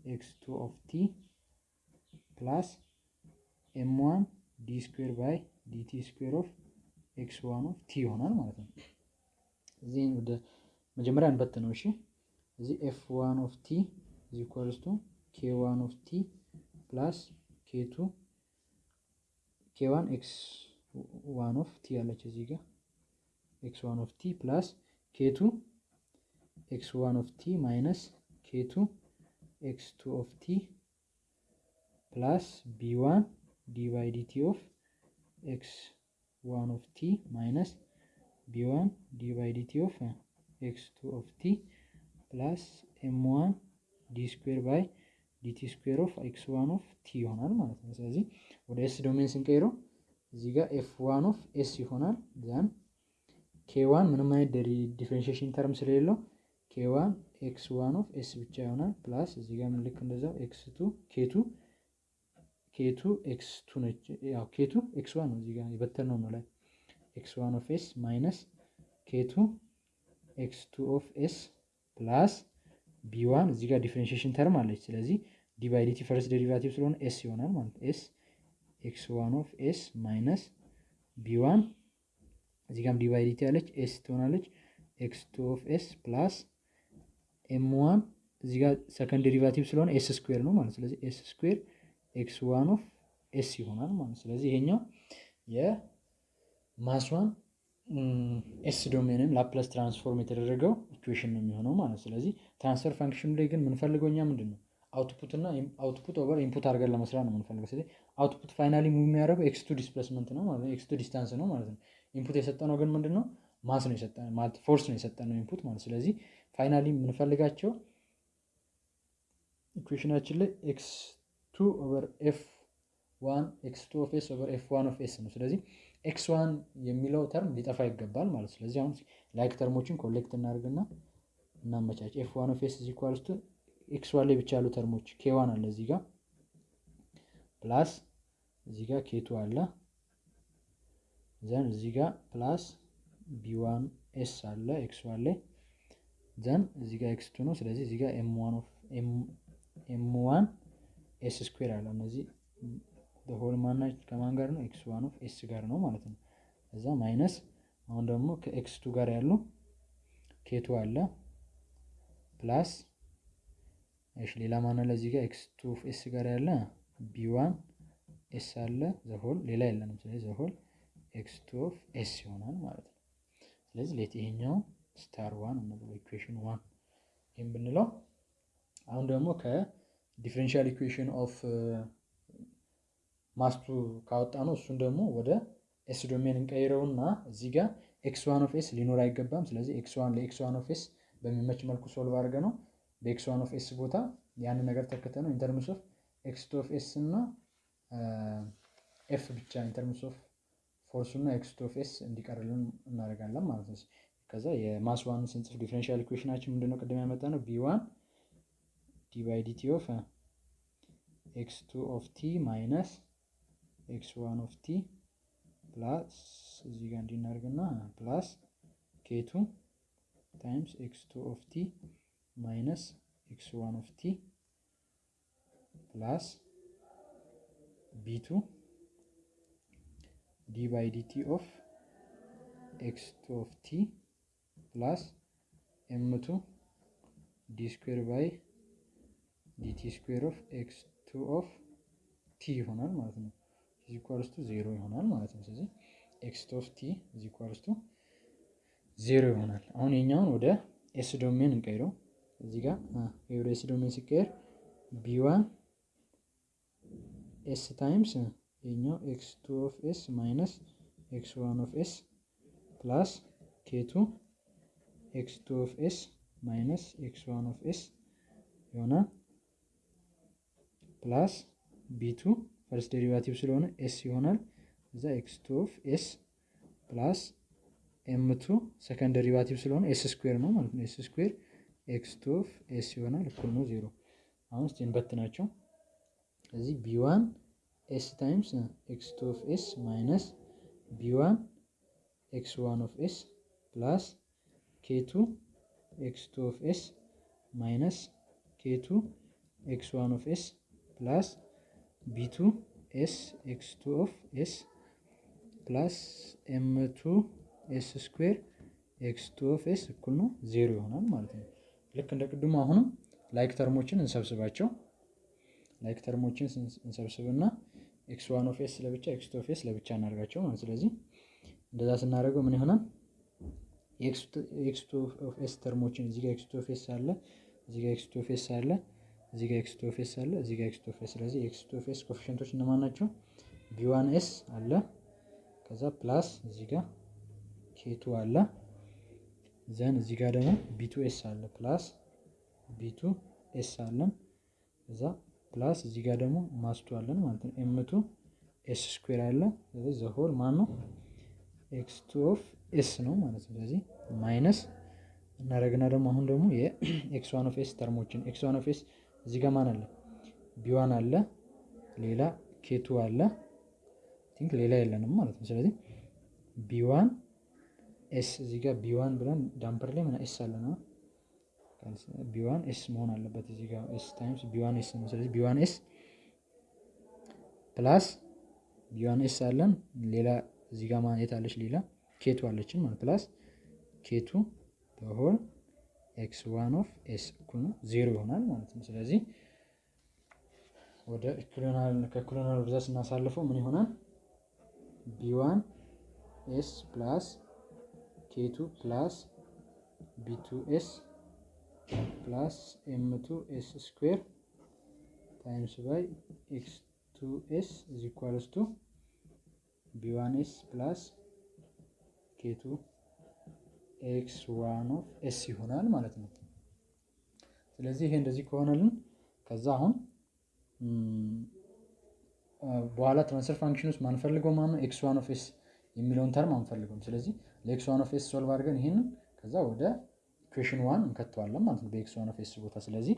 X two of T plus M one D square by DT square of X one of T ይሆናል ማለት ነው። እዚህ ወደ መጀመሪያ እንበት ነው። እሺ እዚህ F one of T is equals to K one of T plus K two K one X one of T ያለች እዚህ ጋር. X one of T plus K two X one of T minus K two X two of T plus B one D by DT of X one of T minus B one D by DT of X two of T plus M one D square by DT square of X one of T ይሆናል ማለት ነው። ስለዚህ ወደ S domain ስንቀይረው እዚህ ጋር F one of S ይሆናል። then K one ምንም አይነት differentiation term ስለሌለው K one X one of S ብቻ ይሆናል። plus እዚህ ጋር ልክ እንደዛው X two K two K two X two ነች። ያው K two X one ነው እዚህ ጋር የበተነው ነው ላይ X one of S minus K two X two of S plus B one እዚህ ጋር differentiation term አለች። ስለዚህ D by DT first derivative ስለሆነ S ይሆናል ማለት S X one of S minus one እዚህ ጋርም d by dt ያለች S ትሆናለች። X two of S plus M one እዚህ ጋር second derivative ስለሆነ S square ነው ማለት ስለዚህ S square X one of S ይሆናል ማለት ስለዚህ ይሄኛው የ mass one S domain ን Laplace transform የተደረገው equation ነው የሚሆነው ማለት ስለዚህ transfer function ላይ ግን የምንፈልገው እኛ ምንድን ነው output እና output over input አድርገን ለመስራት ነው የምንፈልገው። ስለዚህ output finally የሚያደርገው X two displacement ነው ማለት ነው፣ X two distance ነው ማለት ነው። input የሰጠነው ግን ምንድን ነው mass ነው የሰጠነው ማለት force ነው የሰጠነው input ማለት ስለዚህ finally የምንፈልጋቸው equation ኣችን ላይ X two over F one X two of S over F one of S ነው። ስለዚህ X one የሚለው term ሊጠፋ ይገባል ማለት ስለዚህ አሁን like term ኦችን collect እናደርግና እናመቻች። F one of S equals to X one ላይ ብቻ ያሉ term ኦች K one አለ እዚህ ጋር plus እዚህ ጋር K two አለ then እዚህ ጋር plus B one S አለ X one ላይ then እዚህ ጋር X two ነው። ስለዚህ እዚህ ጋር M one S square አለ እነዚህ በ whole ማናች ከማን ጋር ነው? X one of S ጋር ነው ማለት ነው። እዛ minus አሁን ደግሞ ከ X two ጋር ያሉ K two አለ plus እሺ፣ ሌላ ማን አለ እዚህ ጋር X two of S ጋር ያለ B one S አለ the whole ሌላ የለንም። ስለዚህ the whole X two of S ይሆናል ማለት ነው። ስለዚህ let ይሄኛው star one እንብለው equation one ይህም ብንለው አሁን ደግሞ ከ differential equation of mass two ካወጣነው እሱን ደግሞ ወደ S domain እንቀይረውና እዚህ ጋር X one of S ሊኖር አይገባም። ስለዚህ X one ለ X one of S በሚመች መልኩ solve አድርገነው በ X one of S ቦታ ያንን ነገር ተክተነው in terms of X two of S እና F ብቻ in terms of force ኡ እና X two of S እንዲቀርልን እናደርጋለን ማለት ነው። ከዛ የ mass one ስንጽፍ differential equation ኣችን ምንድነው ቅድም ያመጣነው B one d by of X two of T minus X one of T plus እዚህ ጋር እንዲናርግና ፕላስ ኬቱ ታይምስ ኤክስ ቱ ኦፍ ቲ ማይነስ ኤክስ ዋን ኦፍ ቲ ፕላስ ቢቱ ዲ ባይ ዲቲ ኦፍ ኤክስ ቱ ኦፍ ቲ ፕላስ ኤምቱ d square by dt square of X two of T ይሆናል ማለት ነው። is equals to zero ይሆናል ማለት ነው። ስለዚህ X T is zero ይሆናል። አሁን የኛውን ወደ S domain እንቀይረው። እዚህ ጋር ወደ S domain ሲቀየር B one S times የኛው X two of S minus X one of S plus K two X two of S minus X one of S ይሆናል plus B two first derivative ስለሆነ S ይሆናል። እዛ X two of S plus M two second derivative ስለሆነ S square ነው ማለት ነው። S square X two of S ይሆናል እኩል ነው ዜሮ። አሁን እስቲ እንበትናቸው። እዚህ B one S times X two of S minus B one X one of S plus K two X two of S minus K two X one of S plus B two S X two of S plus M two S square X two of S እኩል ነው ዜሮ ይሆናል ማለት ነው። ልክ እንደ ቅድሙ አሁንም like term ኦችን እንሰብስባቸው። like term ኦችን እንሰብስብና X one of S ለብቻ X two of S ለብቻ እናደርጋቸው ማለት ስለዚህ እንደዛ ስናደርገው ምን ይሆናል? X two of S term ኦችን እዚህ X two of S አለ፣ እዚህ X two of S አለ እዚህ ጋር X two of S አለ እዚህ ጋር X two of ስለዚህ X two of coefficient ኦች እነማን ናቸው? B1 S አለ ከዛ plus እዚህ ጋር K two አለ then እዚህ ጋር ደግሞ B two S አለ plus B two S አለን ከዛ plus እዚህ ጋር ደግሞ mass two አለን ማለት ነው። M two S square አለ ስለዚህ the whole ማን ነው X two of S ነው ማለት ነው። ስለዚህ minus እናደርግና ደግሞ አሁን ደግሞ የ X one of S term ኦችን X one of S እዚህ ጋር ማን አለ? B one አለ ሌላ K two አለ። think ሌላ የለንም ማለት ነው። ስለዚህ B one S እዚህ ጋር B one ብለን damper ላይ ምን S አለ ነው? B one S መሆን አለበት እዚህ ጋር S times B one S ነው። ስለዚህ B one S plus B one S አለን። ሌላ እዚህ ጋር ማየት አለች? ሌላ K two አለችን ማለት plus K two በ whole X one of S እኩል ነው ዜሮ ይሆናል ማለት ነው። ስለዚህ ወደ ኢኩሊናል ወደዛ ስናሳልፈው ምን ይሆናል? B one S plus K two plus B two S plus M two S square times by X two S is B one S plus K two X one of S ይሆናል ማለት ነው። ስለዚህ ይሄ እንደዚህ ከሆነልን ከዛ አሁን በኋላ transfer function ውስጥ ማንፈልገው ማነው X one of S የሚለውን term አንፈልገውም። ስለዚህ ለ X one of S solve አድርገን ይሄንን ከዛ ወደ equation one እንከተዋለን ማለት ነው በ X one of S ቦታ። ስለዚህ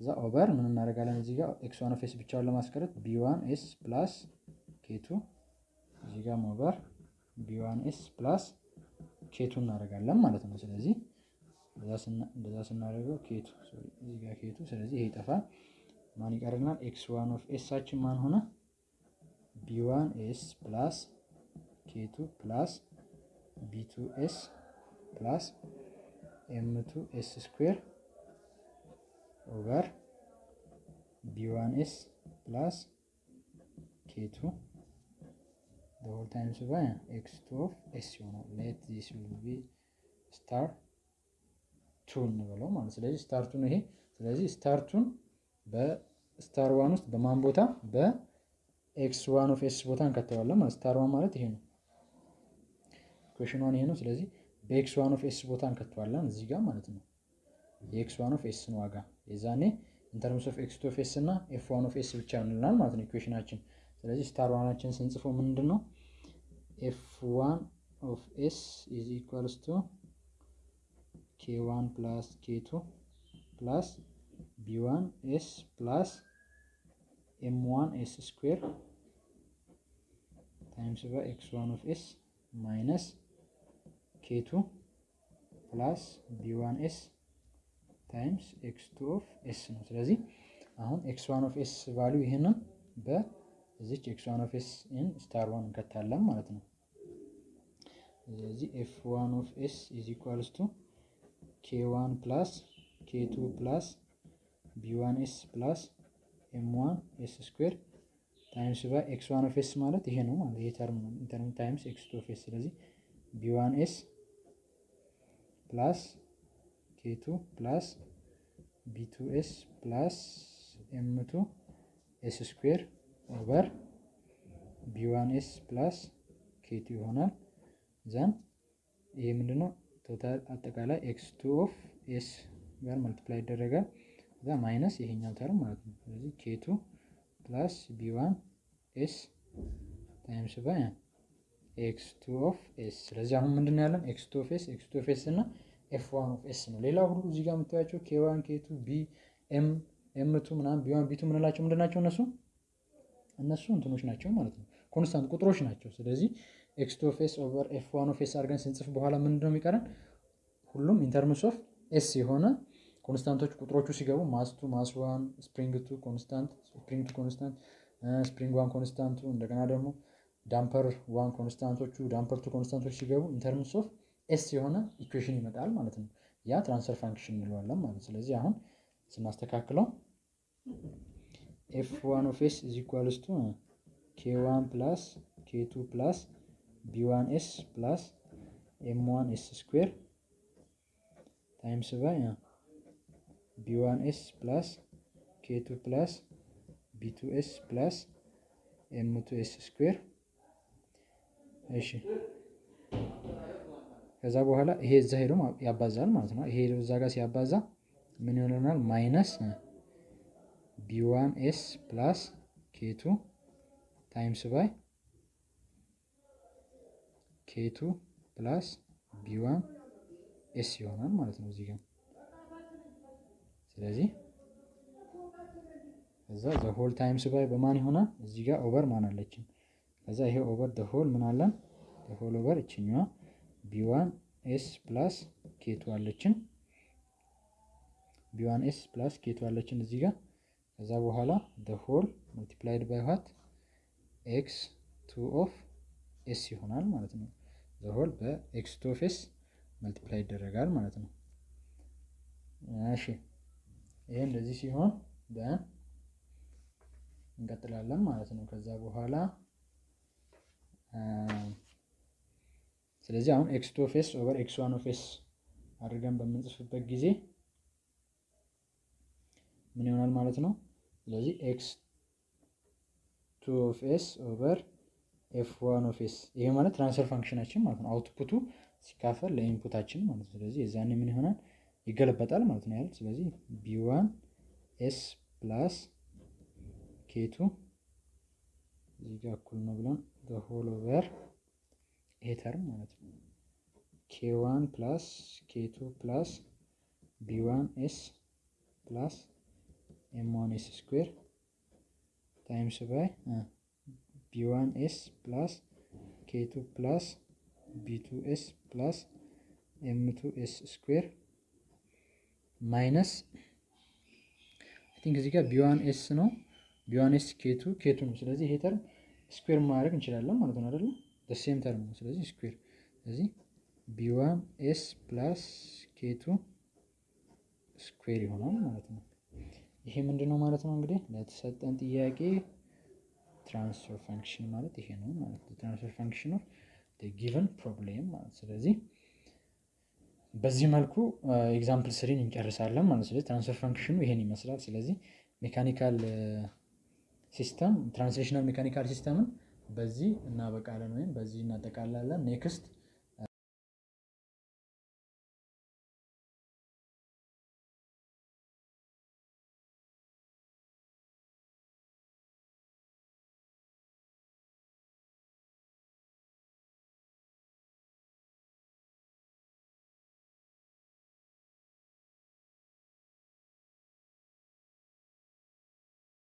ከዛ over ምን እናደርጋለን እዚህ ጋር X one of S ብቻውን ለማስቀረት B one S plus K two እዚህ ጋር over B one S plus K two እናደርጋለን ማለት ነው። ስለዚህ እንደዛ ስናደርገው K two እዚህ ጋር K two ስለዚህ ይሄ ይጠፋል። ማን ይቀርናል? X one of S አችን ማን ሆነ? B one S plus K two plus B two S plus M two S square over B one S plus K two whole times by X two of S ይሆናል። let this will be star two እንበለው ማለት ስለዚህ star two ን ይሄ ስለዚህ star two ን በ star one ውስጥ በማን ቦታ በ X one of S ቦታ እንከተዋለን ማለት star one ማለት ይሄ ነው። equation one ይሄ ነው። ስለዚህ በ X one of S ቦታ እንከተዋለን እዚህ ጋር ማለት ነው። የ X one of S ን ዋጋ የዛኔ in terms of X two of S እና F one of S ብቻ እንላል ማለት ነው equation አችን። ስለዚህ star one አችን ስንጽፈው ምንድን ነው F one of S is equals to K one plus K two plus B one S plus M one S square times by X one of S minus K two plus B one S times X two of S ነው። ስለዚህ አሁን X one of S value ይህንን በዚች X one of S in star one እንከታለን ማለት ነው። ስለዚህ F one of S is equals to K one plus K two plus B one S plus M one S square times by X one of S ማለት ይሄ ነው ማለት ይሄ term ነው in term times X two of S ስለዚህ B one S plus K two plus B two S plus M two S square over B one S plus K two ይሆናል። then ይሄ ምንድነው total አጠቃላይ X two of S ጋር multiply ይደረጋል። እዛ minus ይሄኛው term ማለት ነው። ስለዚህ K two plus B one S times by X two of S። ስለዚህ አሁን ምንድን ነው ያለን X two of S፣ X two of S እና F one of S ነው። ሌላ ሁሉ እዚህ ጋር የምታያቸው K one K B M M two ምናምን B one B two ምንላቸው ምንድን ናቸው? እነሱ እነሱ እንትኖች ናቸው ማለት ነው። constant ቁጥሮች ናቸው። ስለዚህ X two over F one of S አድርገን ስንጽፍ በኋላ ምንድን ነው የሚቀረን? ሁሉም in terms of S የሆነ constant ኦች ቁጥሮቹ ሲገቡ mass two mass one spring two constant spring two constant spring one constant ኡ እንደገና ደግሞ damper one constant ኦቹ damper two constant ኦች ሲገቡ in terms of S የሆነ equation ይመጣል ማለት ነው። ያ transfer function እንለዋለን ማለት ስለዚህ አሁን ስናስተካክለው F one of S is equals to K one plus K two plus B one S plus M one S square times by B one S plus K two plus B two S plus M two S square። እሺ ከዛ በኋላ ይሄ እዛ ሄዶ ያባዛል ማለት ነው። ይሄ ሄዶ እዛ ጋር ሲያባዛ ምን ይሆናል? minus B one S plus K two times by K two plus B one S ይሆናል ማለት ነው እዚህ ጋር ስለዚህ ከዛ the whole times by በማን ይሆናል? እዚህ ጋር over ማን አለችን? ከዛ ይሄ over the whole ምን አለን? the whole over እችኛዋ B one S plus K two አለችን። B one S plus K two አለችን እዚህ ጋር ከዛ በኋላ the whole multiplied by what X two of S ይሆናል ማለት ነው። the whole በ X two of S multiply ይደረጋል ማለት ነው። እሺ ይሄ እንደዚህ ሲሆን እንቀጥላለን ማለት ነው። ከዛ በኋላ ስለዚህ አሁን X two of S over X one of S አድርገን በምንጽፍበት ጊዜ ምን ይሆናል ማለት ነው። ስለዚህ X two of S over F one of S ይሄ ማለት transfer function አችን ማለት ነው። output ኡ ሲካፈል ለ input አችን ማለት ነው። ስለዚህ የዛኔ ምን ይሆናል ይገለበጣል ማለት ነው ያለ ስለዚህ B one S plus K two እዚህ ጋር እኩል ነው ብለን በ whole over ይሄ term ማለት ነው K one plus K two plus B one S plus M one S square times by B one S plus K two plus B two S plus M two S square minus I think እዚህ ጋር ቢዋን ኤስ ነው ቢዋን ኤስ ኬቱ ኬቱ ነው። ስለዚህ ይሄ term square ማድረግ እንችላለን ማለት ነው አይደለ? same term ነው። ስለዚህ square ስለዚህ B1 S plus K2 square ይሆናል ማለት ነው። ይሄ ምንድን ነው ማለት ነው እንግዲህ ለተሰጠን ጥያቄ transfer function ማለት ይሄ ነው ማለት ነው። transfer function of given problem ማለት ስለዚህ በዚህ መልኩ example three ን እንጨርሳለን ማለት ስለዚህ transfer function ኑ ይሄን ይመስላል። ስለዚህ ሜካኒካል system translational mechanical system ን በዚህ እናበቃለን ወይም በዚህ እናጠቃላለን። next